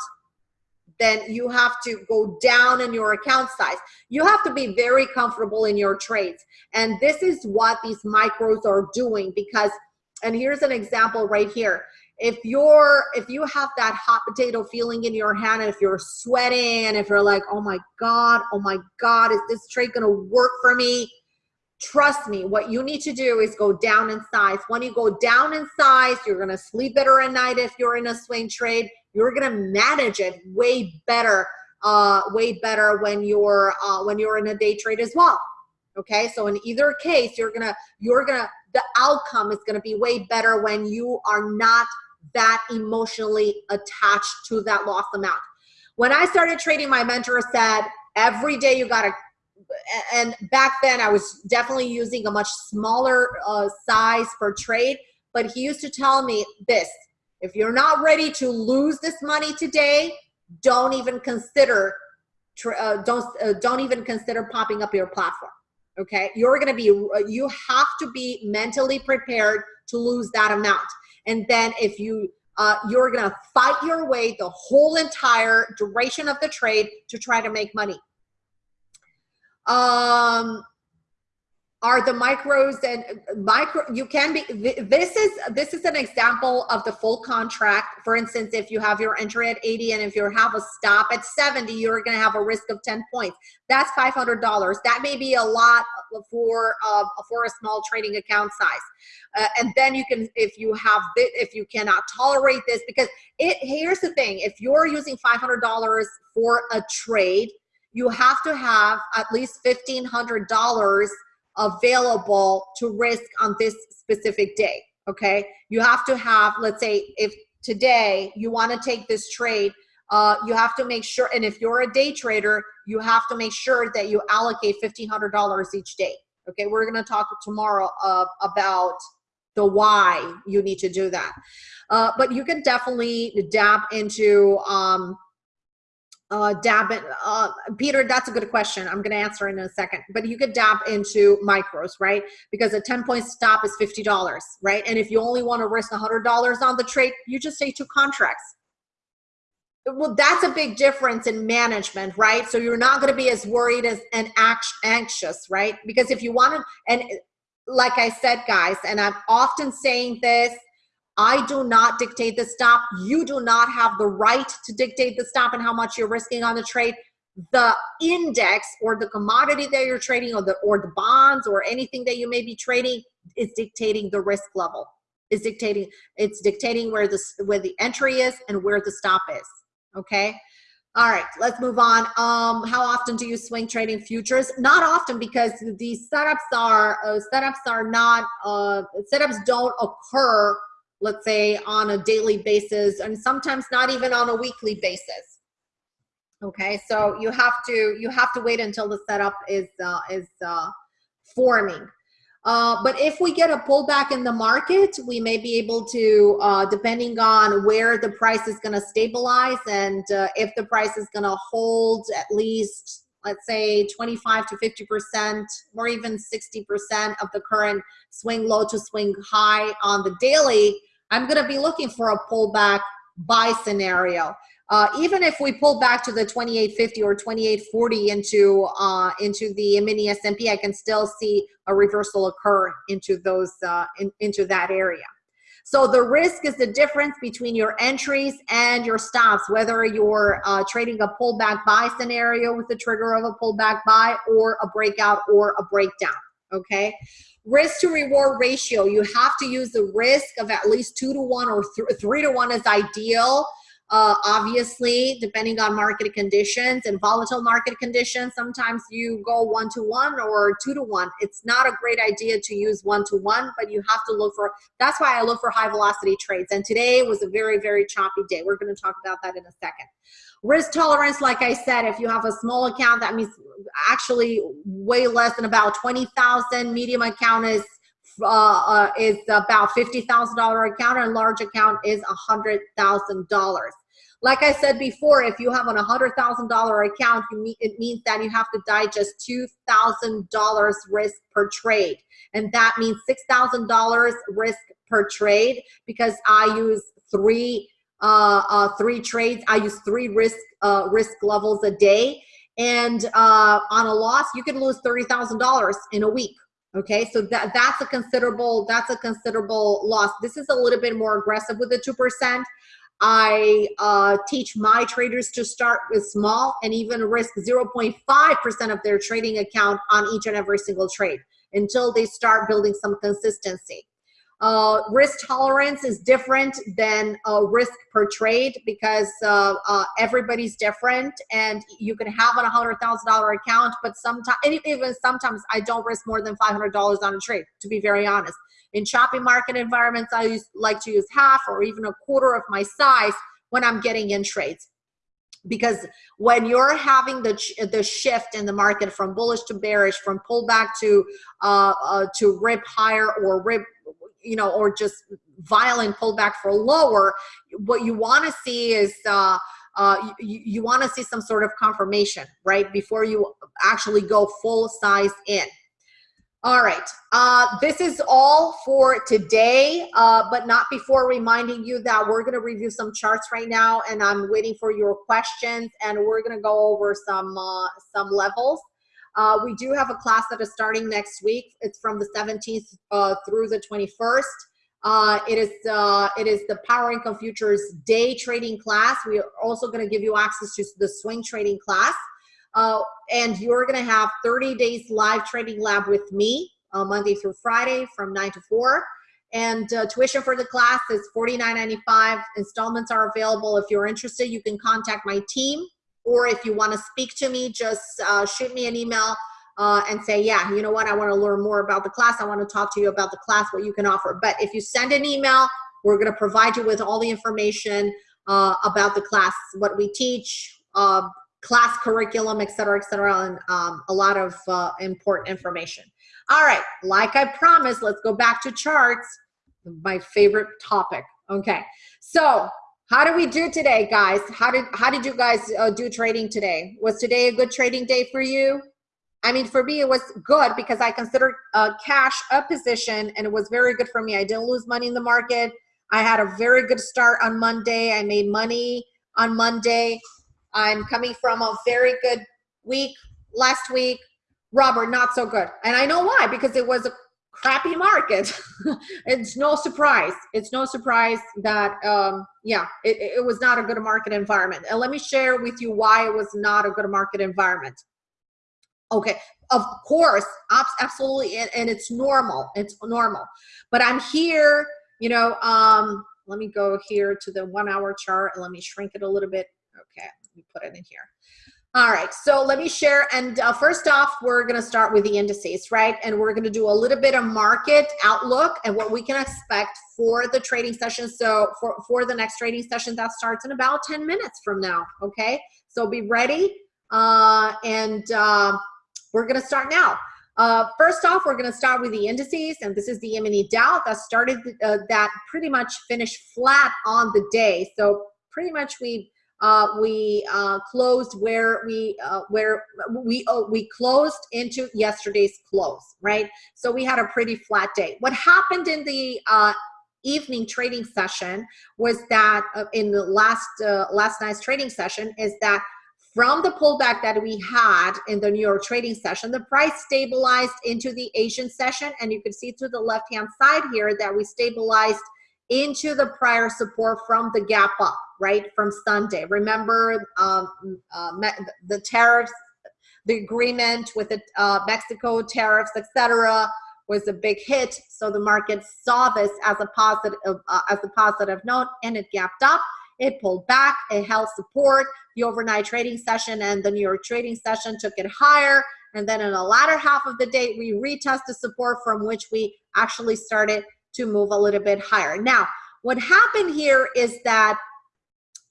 then you have to go down in your account size. You have to be very comfortable in your trades. And this is what these micros are doing because, and here's an example right here if you're if you have that hot potato feeling in your hand and if you're sweating and if you're like oh my god oh my god is this trade gonna work for me? Trust me what you need to do is go down in size. When you go down in size you're gonna sleep better at night if you're in a swing trade. You're gonna manage it way better uh way better when you're uh when you're in a day trade as well Okay, so in either case, you're gonna, you're gonna, the outcome is gonna be way better when you are not that emotionally attached to that loss amount. When I started trading, my mentor said, every day you gotta, and back then I was definitely using a much smaller uh, size per trade, but he used to tell me this, if you're not ready to lose this money today, don't even consider, uh, don't, uh, don't even consider popping up your platform okay you're going to be uh, you have to be mentally prepared to lose that amount and then if you uh, you're to fight your way the whole entire duration of the trade to try to make money. Um are the micros and micro you can be this is this is an example of the full contract. For instance if you have your entry at 80 and if you have a stop at 70 you're going to have a risk of 10 points. That's $500 that may be a lot for uh, for a small trading account size. Uh, and then you can if you have if you cannot tolerate this because it here's the thing. If you're using $500 for a trade you have to have at least $1,500 available to risk on this specific day. Okay. You have to have, let's say, if today you want to take this trade, uh, you have to make sure, and if you're a day trader, you have to make sure that you allocate $1,500 each day. Okay. We're going to talk tomorrow uh, about the why you need to do that. Uh, but you can definitely dab into, um, uh, dab in, uh, Peter, that's a good question. I'm going to answer in a second, but you could dab into micros, right? Because a 10 point stop is $50, right? And if you only want to risk $100 on the trade, you just say two contracts. Well, that's a big difference in management, right? So you're not going to be as worried as and anxious, right? Because if you want to, and like I said, guys, and I'm often saying this, I do not dictate the stop. You do not have the right to dictate the stop and how much you're risking on the trade. The index or the commodity that you're trading or the or the bonds or anything that you may be trading is dictating the risk level. Is dictating it's dictating where the where the entry is and where the stop is. Okay. All right, let's move on. Um, how often do you swing trading futures? Not often because these setups are uh, setups are not uh, setups don't occur let's say on a daily basis and sometimes not even on a weekly basis. Okay so you have to you have to wait until the setup is uh, is uh, forming. Uh, but if we get a pullback in the market we may be able to uh, depending on where the price is going to stabilize and uh, if the price is going to hold at least let's say 25 to 50 percent or even 60 percent of the current swing low to swing high on the daily I'm going to be looking for a pullback buy scenario. Uh, even if we pull back to the 2850 or 2840 into uh, into the mini S&P, I can still see a reversal occur into those uh, in, into that area. So the risk is the difference between your entries and your stops, whether you're uh, trading a pullback buy scenario with the trigger of a pullback buy or a breakout or a breakdown. Okay risk to reward ratio, you have to use the risk of at least two to one or th three to one is ideal. Uh, obviously, depending on market conditions and volatile market conditions, sometimes you go one to one or two to one. It's not a great idea to use one to one, but you have to look for, that's why I look for high velocity trades. And today was a very, very choppy day. We're going to talk about that in a second. Risk tolerance, like I said, if you have a small account, that means actually way less than about 20,000. Medium account is uh, uh, is about $50,000 account and large account is $100,000. Like I said before, if you have an $100,000 account, you it means that you have to digest $2,000 risk per trade. And that means $6,000 risk per trade because I use three uh, uh, three trades. I use three risk uh, risk levels a day. And uh, on a loss, you can lose $30,000 in a week. Okay, so that, that's a considerable, that's a considerable loss. This is a little bit more aggressive with the 2%. I uh, teach my traders to start with small and even risk 0.5% of their trading account on each and every single trade until they start building some consistency. Uh, risk tolerance is different than uh, risk per trade because uh, uh, everybody's different and you can have a hundred thousand dollar account but sometimes even sometimes i don't risk more than five hundred dollars on a trade to be very honest. In choppy market environments i use, like to use half or even a quarter of my size when i'm getting in trades. Because when you're having the the shift in the market from bullish to bearish from pullback to uh, uh, to rip higher or rip you know, or just violent pullback for lower, what you want to see is uh, uh, you, you want to see some sort of confirmation, right? Before you actually go full size in. All right, uh, this is all for today, uh, but not before reminding you that we're gonna review some charts right now and I'm waiting for your questions and we're gonna go over some, uh, some levels. Uh, we do have a class that is starting next week. It's from the 17th uh, through the 21st. Uh, it is uh, it is the Power Income Futures day trading class. We are also going to give you access to the swing trading class. Uh, and you're going to have 30 days live trading lab with me uh, Monday through Friday from 9 to 4. And uh, tuition for the class is $49.95. Installments are available. If you're interested, you can contact my team or if you want to speak to me, just uh, shoot me an email uh, and say, yeah, you know what, I want to learn more about the class. I want to talk to you about the class, what you can offer. But if you send an email, we're going to provide you with all the information uh, about the class, what we teach, uh, class curriculum, et cetera, et cetera, and um, a lot of uh, important information. All right, like I promised, let's go back to charts, my favorite topic. Okay, so how did we do today, guys? How did how did you guys uh, do trading today? Was today a good trading day for you? I mean, for me, it was good because I considered uh, cash a position, and it was very good for me. I didn't lose money in the market. I had a very good start on Monday. I made money on Monday. I'm coming from a very good week last week. Robert, not so good. And I know why, because it was a crappy market. [laughs] it's no surprise. It's no surprise that, um, yeah, it, it was not a good market environment. And let me share with you why it was not a good market environment. Okay, of course, absolutely, and, it's normal. It's normal. But I'm here, you know, um, let me go here to the one hour chart and let me shrink it a little bit. Okay, let me put it in here. All right, so let me share. And uh, first off, we're going to start with the indices, right? And we're going to do a little bit of market outlook and what we can expect for the trading session. So for, for the next trading session that starts in about 10 minutes from now, okay? So be ready. Uh, and uh, we're going to start now. Uh, first off, we're going to start with the indices, and this is the E-mini Dow that started, uh, that pretty much finished flat on the day. So pretty much we uh, we uh, closed where we uh, where we oh, we closed into yesterday's close, right? So we had a pretty flat day. What happened in the uh, evening trading session was that uh, in the last uh, last night's trading session is that from the pullback that we had in the New York trading session, the price stabilized into the Asian session, and you can see to the left hand side here that we stabilized into the prior support from the gap up, right, from Sunday. Remember um, uh, the tariffs, the agreement with the uh, Mexico tariffs, etc., was a big hit. So the market saw this as a positive, uh, as a positive note, and it gapped up. It pulled back. It held support. The overnight trading session and the New York trading session took it higher. And then in the latter half of the day, we retested support from which we actually started to move a little bit higher. Now, what happened here is that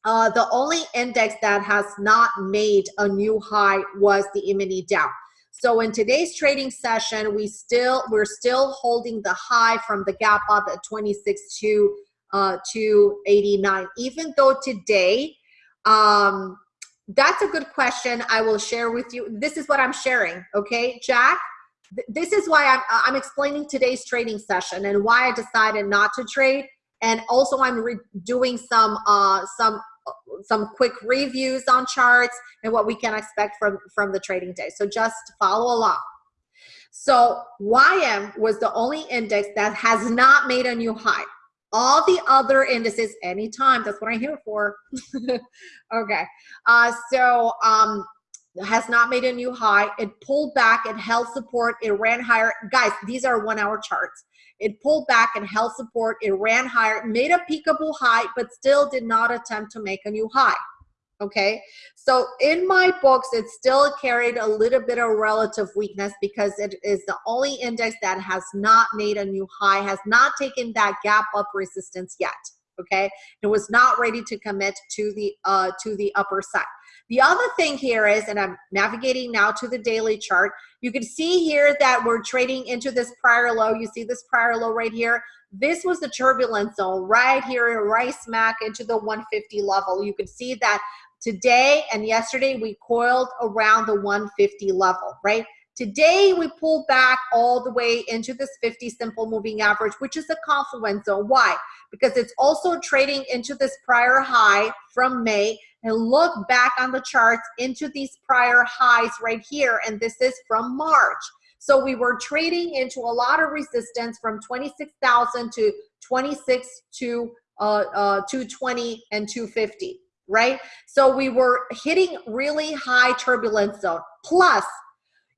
uh, the only index that has not made a new high was the E-mini Dow. So in today's trading session, we still we're still holding the high from the gap up at 26 to uh, to 89. Even though today, um, that's a good question. I will share with you. This is what I'm sharing. Okay, Jack this is why I'm, I'm explaining today's trading session and why I decided not to trade. And also I'm doing some, uh, some, some quick reviews on charts and what we can expect from, from the trading day. So just follow along. So YM was the only index that has not made a new high. All the other indices, anytime, that's what I'm here for. [laughs] okay. Uh, so um, has not made a new high. It pulled back, it held support, it ran higher. Guys, these are one hour charts. It pulled back and held support, it ran higher, made a peekaboo high, but still did not attempt to make a new high. Okay, so in my books, it still carried a little bit of relative weakness because it is the only index that has not made a new high, has not taken that gap up resistance yet okay it was not ready to commit to the uh to the upper side the other thing here is, and I'm navigating now to the daily chart, you can see here that we're trading into this prior low. You see this prior low right here. This was the turbulence zone right here, right smack into the 150 level. You can see that today and yesterday we coiled around the 150 level, right? Today, we pulled back all the way into this 50 simple moving average, which is a confluence zone. Why? Because it's also trading into this prior high from May and look back on the charts into these prior highs right here. And this is from March. So we were trading into a lot of resistance from 26,000 to 26 to uh, uh, 220 and 250, right? So we were hitting really high turbulence zone. Plus,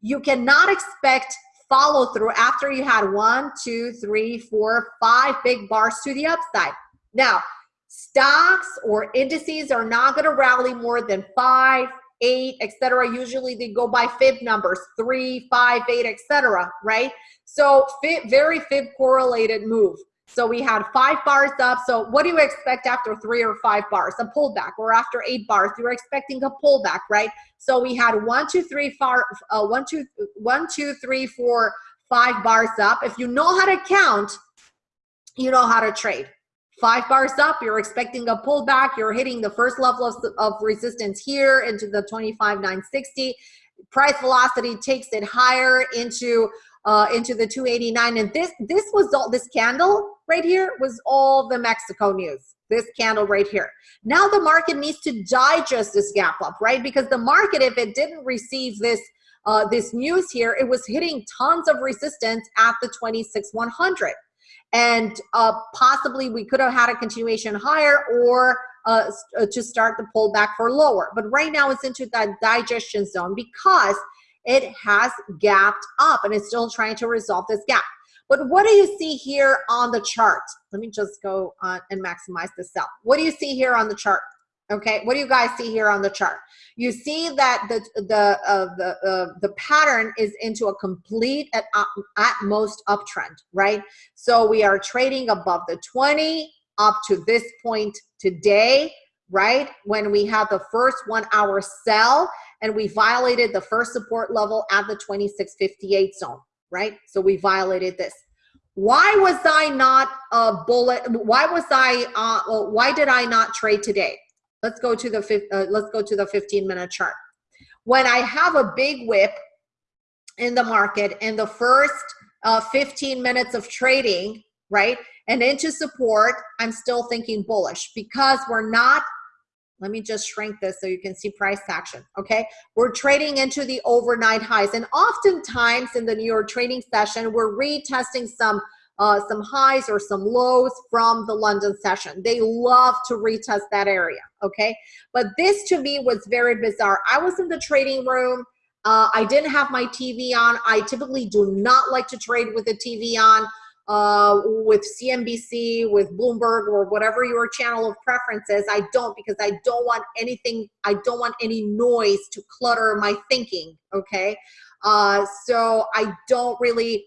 you cannot expect follow through after you had one, two, three, four, five big bars to the upside. Now, stocks or indices are not going to rally more than five, eight, etc. Usually they go by fib numbers, three, five, eight, etc. Right? So very fib correlated move. So we had five bars up. So what do you expect after three or five bars? A pullback. Or after eight bars, you're expecting a pullback, right? So we had one, two, three, four, uh, one, two, one, two, three, four, five bars up. If you know how to count, you know how to trade. Five bars up, you're expecting a pullback. You're hitting the first level of, of resistance here into the 25,960. Price velocity takes it higher into uh, into the 289. And this this was all this candle right here was all the Mexico news. This candle right here. Now the market needs to digest this gap up, right? Because the market, if it didn't receive this uh, this news here, it was hitting tons of resistance at the 26,100. And uh, possibly we could have had a continuation higher or uh, uh, to start the pullback for lower. But right now it's into that digestion zone because it has gapped up and it's still trying to resolve this gap. But what do you see here on the chart? Let me just go on and maximize the cell. What do you see here on the chart? Okay, what do you guys see here on the chart? You see that the the uh, the uh, the pattern is into a complete at, at most uptrend, right? So we are trading above the 20 up to this point today, right? When we have the first one hour sell and we violated the first support level at the 2658 zone, right? So we violated this. Why was I not a bullet? Why was I, uh, why did I not trade today? Let's go to the, uh, let's go to the 15 minute chart. When I have a big whip in the market in the first uh, 15 minutes of trading, right? And into support, I'm still thinking bullish because we're not let me just shrink this so you can see price action, okay? We're trading into the overnight highs. And oftentimes in the New York trading session, we're retesting some uh, some highs or some lows from the London session. They love to retest that area, okay? But this to me was very bizarre. I was in the trading room. Uh, I didn't have my TV on. I typically do not like to trade with the TV on uh, with CNBC, with Bloomberg, or whatever your channel of preference is. I don't because I don't want anything, I don't want any noise to clutter my thinking, okay? Uh, so I don't really,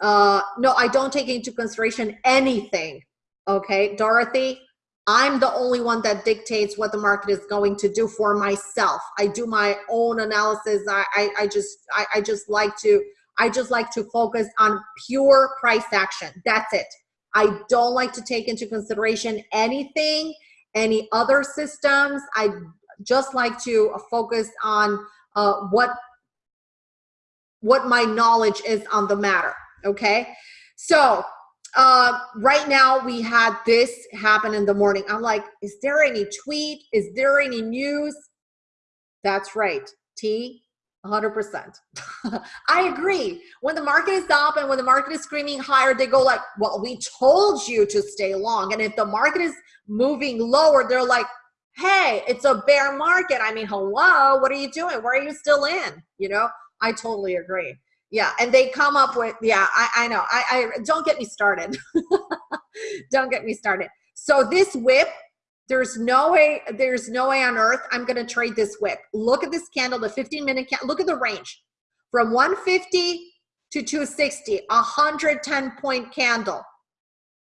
uh, no, I don't take into consideration anything, okay? Dorothy, I'm the only one that dictates what the market is going to do for myself. I do my own analysis. I, I, I just, I, I just like to, I just like to focus on pure price action. That's it. I don't like to take into consideration anything, any other systems. I just like to focus on uh, what what my knowledge is on the matter. Okay, so uh, right now we had this happen in the morning. I'm like, is there any tweet? Is there any news? That's right. T 100%. [laughs] I agree. When the market is up and when the market is screaming higher, they go like, well, we told you to stay long. And if the market is moving lower, they're like, hey, it's a bear market. I mean, hello, what are you doing? Where are you still in? You know, I totally agree. Yeah, and they come up with, yeah, I, I know. I, I don't get me started. [laughs] don't get me started. So this whip, there's no way, there's no way on earth I'm gonna trade this whip. Look at this candle, the 15 minute candle, look at the range. From 150 to 260, 110 point candle.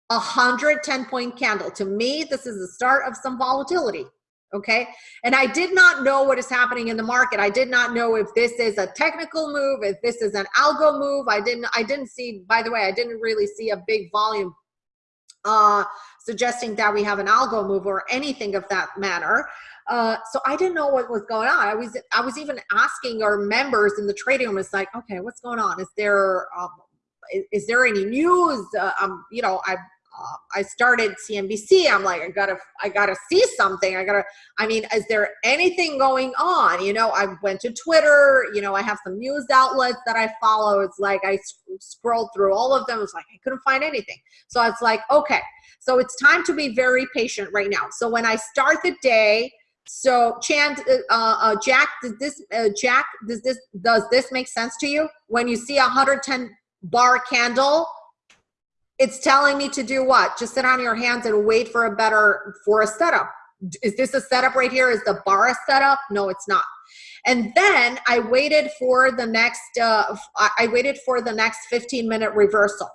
110 point candle. To me, this is the start of some volatility okay and i did not know what is happening in the market i did not know if this is a technical move if this is an algo move i didn't i didn't see by the way i didn't really see a big volume uh suggesting that we have an algo move or anything of that matter uh, so I didn't know what was going on. I was I was even asking our members in the trading room. It's like, okay, what's going on? Is there um, is, is there any news? Uh, um, you know, I uh, I started CNBC. I'm like, I gotta, I gotta see something. I gotta, I mean, is there anything going on? You know, I went to Twitter, you know, I have some news outlets that I follow. It's like, I scrolled through all of them. It's like, I couldn't find anything. So it's like, okay, so it's time to be very patient right now. So when I start the day, so Chand, uh, uh, Jack, does this, uh, Jack, does this, does this make sense to you? When you see a 110 bar candle, it's telling me to do what? Just sit on your hands and wait for a better, for a setup. Is this a setup right here? Is the bar a setup? No, it's not. And then I waited for the next, uh, I waited for the next 15 minute reversal.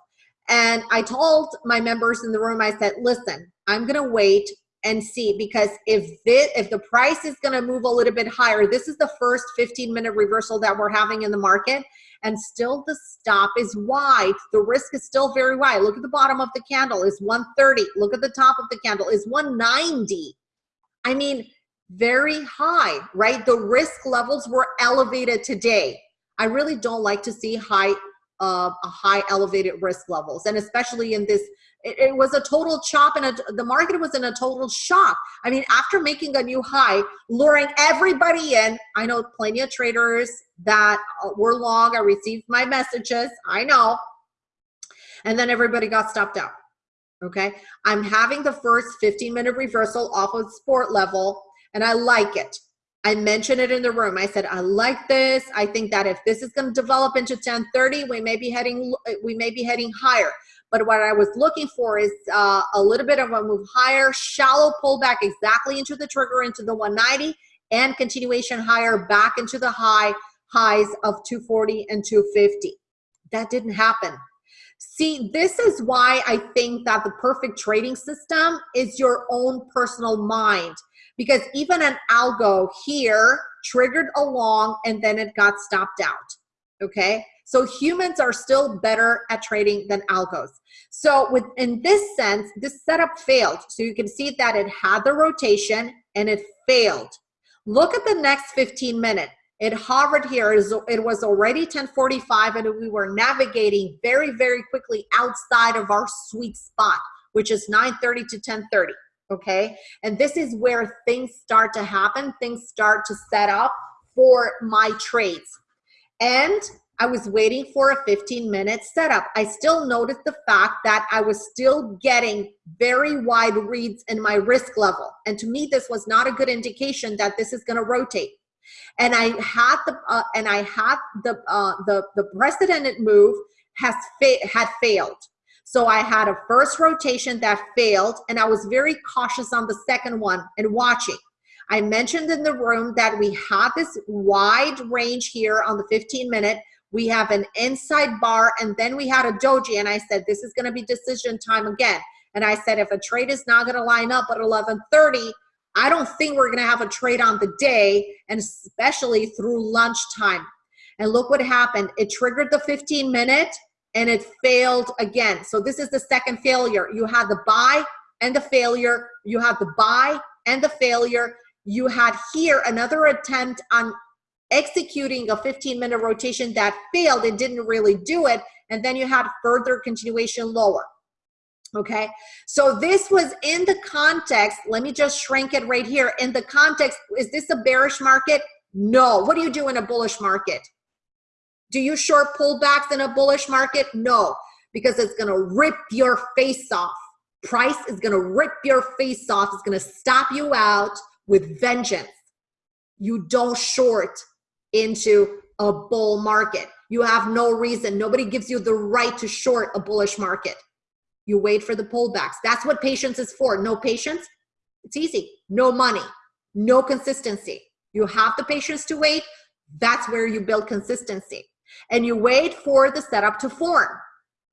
And I told my members in the room, I said, listen, I'm gonna wait and see because if this, if the price is going to move a little bit higher this is the first 15 minute reversal that we're having in the market and still the stop is wide. The risk is still very wide. Look at the bottom of the candle is 130 look at the top of the candle is 190 i mean very high right? The risk levels were elevated today. I really don't like to see high uh, high elevated risk levels and especially in this it, it was a total chop and a, the market was in a total shock. I mean, after making a new high, luring everybody in, I know plenty of traders that uh, were long. I received my messages. I know. And then everybody got stopped out. Okay. I'm having the first 15 minute reversal off of sport level and I like it. I mentioned it in the room. I said, I like this. I think that if this is going to develop into 1030, we may be heading, we may be heading higher. But what I was looking for is uh, a little bit of a move higher, shallow pullback exactly into the trigger into the 190 and continuation higher back into the high highs of 240 and 250. That didn't happen. See, this is why I think that the perfect trading system is your own personal mind. Because even an algo here triggered along and then it got stopped out. Okay. So humans are still better at trading than algos. So with, in this sense, this setup failed. So you can see that it had the rotation and it failed. Look at the next 15 minutes. It hovered here. It was already 1045 and we were navigating very, very quickly outside of our sweet spot, which is 930 to 1030 okay? And this is where things start to happen. Things start to set up for my trades. And I was waiting for a 15 minute setup. I still noticed the fact that I was still getting very wide reads in my risk level. And to me, this was not a good indication that this is gonna rotate. And I had the, uh, and I had the, uh, the, the precedented move has fa had failed. So I had a first rotation that failed and I was very cautious on the second one and watching. I mentioned in the room that we had this wide range here on the 15 minute we have an inside bar, and then we had a doji. And I said, this is going to be decision time again. And I said, if a trade is not going to line up at 1130, I don't think we're going to have a trade on the day, and especially through lunchtime. And look what happened. It triggered the 15 minute and it failed again. So this is the second failure. You had the buy and the failure. You had the buy and the failure. You had here another attempt on executing a 15 minute rotation that failed and didn't really do it and then you had further continuation lower okay so this was in the context let me just shrink it right here in the context is this a bearish market no what do you do in a bullish market do you short pullbacks in a bullish market no because it's to rip your face off price is to rip your face off it's to stop you out with vengeance. You don't short into a bull market. You have no reason. Nobody gives you the right to short a bullish market. You wait for the pullbacks. That's what patience is for. No patience, it's easy. No money, no consistency. You have the patience to wait. That's where you build consistency. And you wait for the setup to form.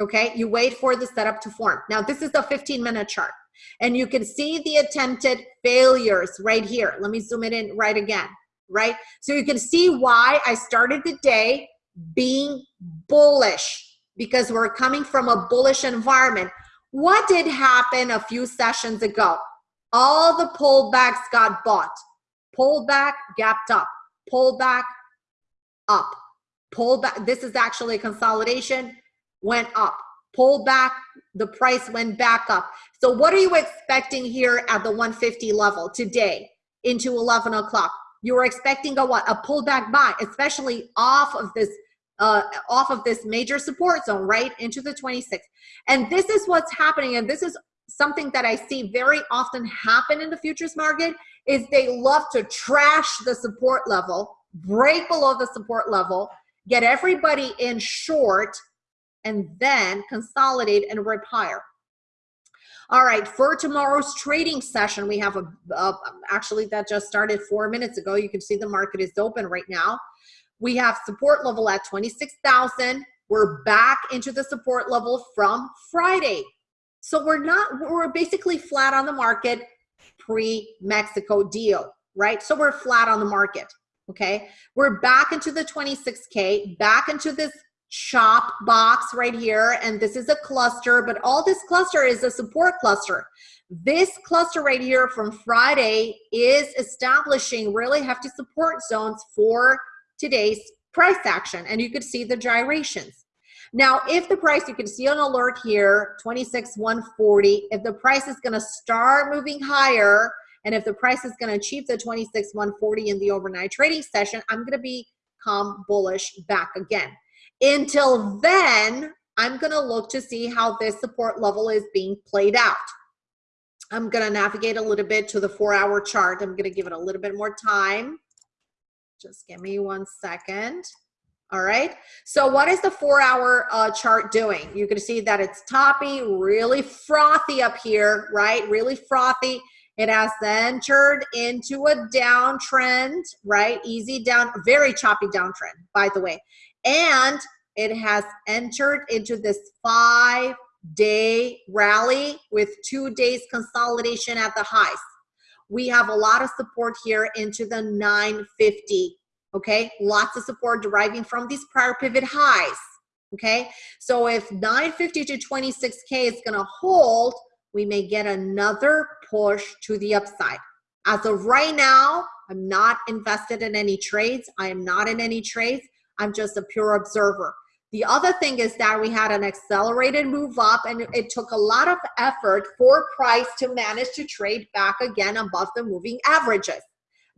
Okay, you wait for the setup to form. Now, this is the 15 minute chart. And you can see the attempted failures right here. Let me zoom it in right again, right? So you can see why I started the day being bullish because we're coming from a bullish environment. What did happen a few sessions ago? All the pullbacks got bought. Pullback, gapped up. Pullback, up. Pullback. This is actually a consolidation, went up. Pull back, the price went back up. So what are you expecting here at the 150 level today into 11 o'clock? You were expecting a what? A pullback buy, especially off of this uh, off of this major support zone, right, into the 26. And this is what's happening. And this is something that I see very often happen in the futures market is they love to trash the support level, break below the support level, get everybody in short, and then consolidate and rip higher. All right, for tomorrow's trading session, we have a, a, actually that just started four minutes ago. You can see the market is open right now. We have support level at 26,000. We're back into the support level from Friday. So we're not, we're basically flat on the market pre-Mexico deal, right? So we're flat on the market, okay? We're back into the 26K, back into this chop box right here. And this is a cluster, but all this cluster is a support cluster. This cluster right here from Friday is establishing really hefty support zones for today's price action and you could see the gyrations. Now, if the price, you can see an alert here, 26, 140, if the price is gonna start moving higher, and if the price is gonna achieve the 26, 140 in the overnight trading session, I'm gonna become bullish back again. Until then, I'm gonna look to see how this support level is being played out. I'm gonna navigate a little bit to the four hour chart. I'm gonna give it a little bit more time. Just give me one second. All right. So what is the four hour uh, chart doing? You can see that it's toppy, really frothy up here, right? Really frothy. It has entered into a downtrend, right? Easy down, very choppy downtrend, by the way. And it has entered into this five day rally with two days consolidation at the highs we have a lot of support here into the 950 okay lots of support deriving from these prior pivot highs okay so if 950 to 26k is going to hold we may get another push to the upside as of right now i'm not invested in any trades i am not in any trades i'm just a pure observer the other thing is that we had an accelerated move up and it took a lot of effort for price to manage to trade back again above the moving averages.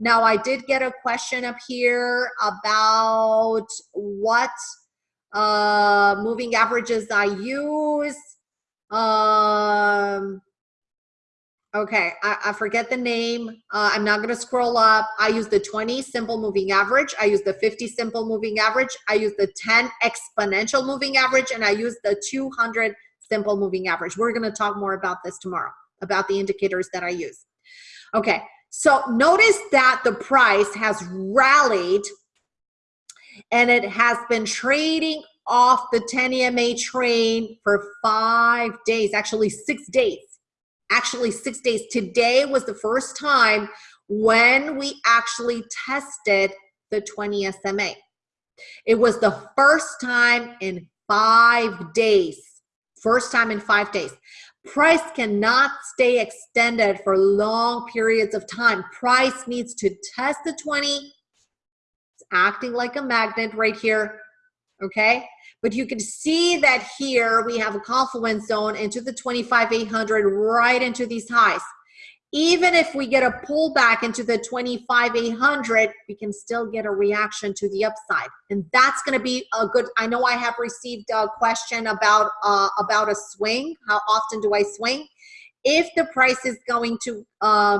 Now, I did get a question up here about what uh, moving averages I use. Um, Okay, I, I, forget the name. Uh, I'm not going to scroll up. I use the 20 simple moving average. I use the 50 simple moving average. I use the 10 exponential moving average, and I use the 200 simple moving average. We're going to talk more about this tomorrow, about the indicators that I use. Okay, so notice that the price has rallied and it has been trading off the 10 EMA train for five days, actually six days actually six days. Today was the first time when we actually tested the 20 SMA. It was the first time in five days. First time in five days. Price cannot stay extended for long periods of time. Price needs to test the 20. It's acting like a magnet right here. Okay. But you can see that here we have a confluence zone into the 25,800 right into these highs. Even if we get a pullback into the 25,800, we can still get a reaction to the upside. And that's going to be a good, I know I have received a question about, uh, about a swing. How often do I swing? If the price is going to uh,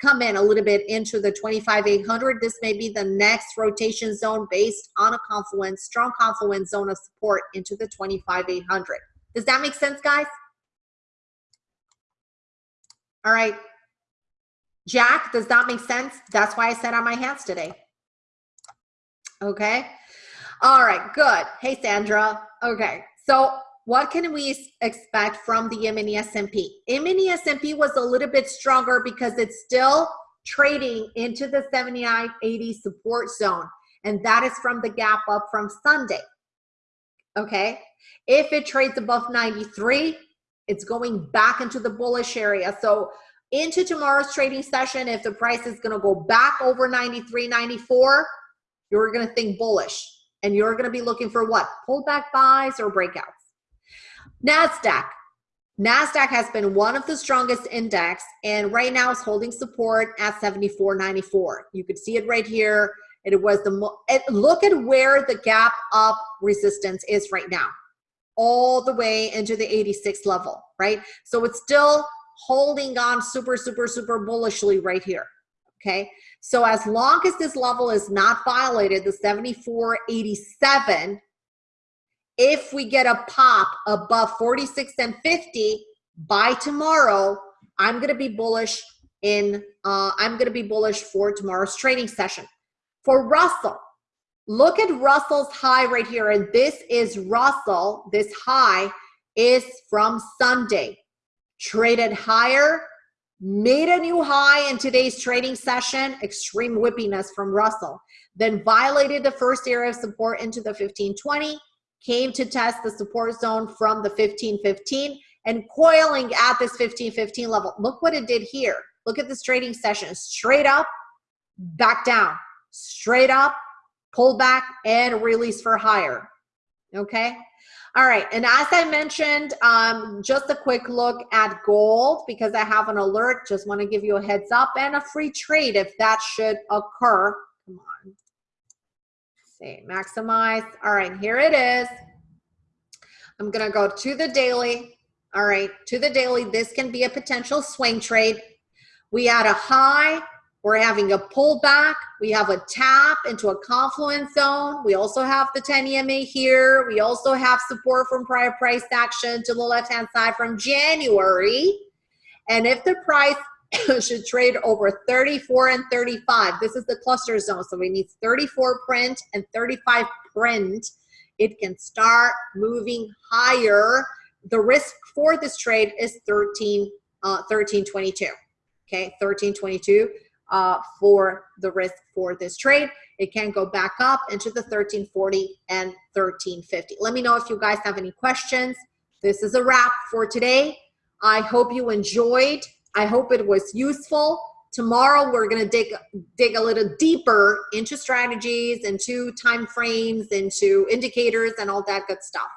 come in a little bit into the 25,800, this may be the next rotation zone based on a confluence, strong confluence zone of support into the 25,800. Does that make sense, guys? All right. Jack, does that make sense? That's why I sat on my hands today. Okay. All right, good. Hey, Sandra. Okay, so what can we expect from the E-mini S&P? E-mini S&P was a little bit stronger because it's still trading into the 79.80 support zone. And that is from the gap up from Sunday. Okay. If it trades above 93, it's going back into the bullish area. So into tomorrow's trading session, if the price is going to go back over 93, 94, you're going to think bullish. And you're going to be looking for what? Pullback buys or breakouts. NASDAQ. NASDAQ has been one of the strongest index and right now is holding support at 74.94. You could see it right here. It was the, it, look at where the gap up resistance is right now. All the way into the 86 level, right? So it's still holding on super, super, super bullishly right here, okay? So as long as this level is not violated, the 74.87, if we get a pop above 46 and 50 by tomorrow, I'm going to be bullish in, uh, I'm going to be bullish for tomorrow's trading session. For Russell, look at Russell's high right here. And this is Russell. This high is from Sunday. Traded higher, made a new high in today's trading session, extreme whippiness from Russell. Then violated the first area of support into the 1520 came to test the support zone from the 1515 and coiling at this 1515 level. Look what it did here. Look at this trading session. Straight up, back down. Straight up, pull back, and release for higher. Okay? All right, and as I mentioned, um, just a quick look at gold because I have an alert. Just want to give you a heads up and a free trade if that should occur. Come on see, maximize. All right, here it is. I'm gonna go to the daily. All right, to the daily, this can be a potential swing trade. We had a high, we're having a pullback. We have a tap into a confluence zone. We also have the 10 EMA here. We also have support from prior price action to the left-hand side from January. And if the price [coughs] should trade over 34 and 35. This is the cluster zone. So we need 34 print and 35 print. It can start moving higher. The risk for this trade is 13, uh, 1322. Okay, 1322 uh, for the risk for this trade. It can go back up into the 1340 and 1350. Let me know if you guys have any questions. This is a wrap for today. I hope you enjoyed I hope it was useful. Tomorrow we're going to dig dig a little deeper into strategies, into time frames, into indicators and all that good stuff.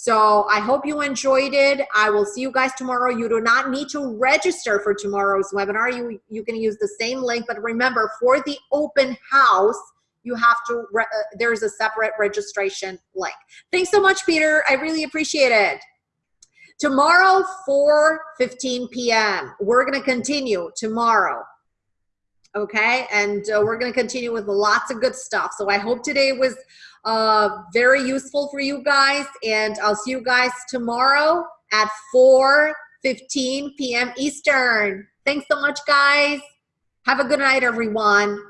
So I hope you enjoyed it. I will see you guys tomorrow. You do not need to register for tomorrow's webinar. You, you can use the same link, but remember for the open house, you have to, uh, there's a separate registration link. Thanks so much, Peter. I really appreciate it. Tomorrow, 4 15 p.m. We're going to continue tomorrow. Okay. And uh, we're going to continue with lots of good stuff. So I hope today was uh, very useful for you guys. And I'll see you guys tomorrow at 4 15 p.m. Eastern. Thanks so much, guys. Have a good night, everyone.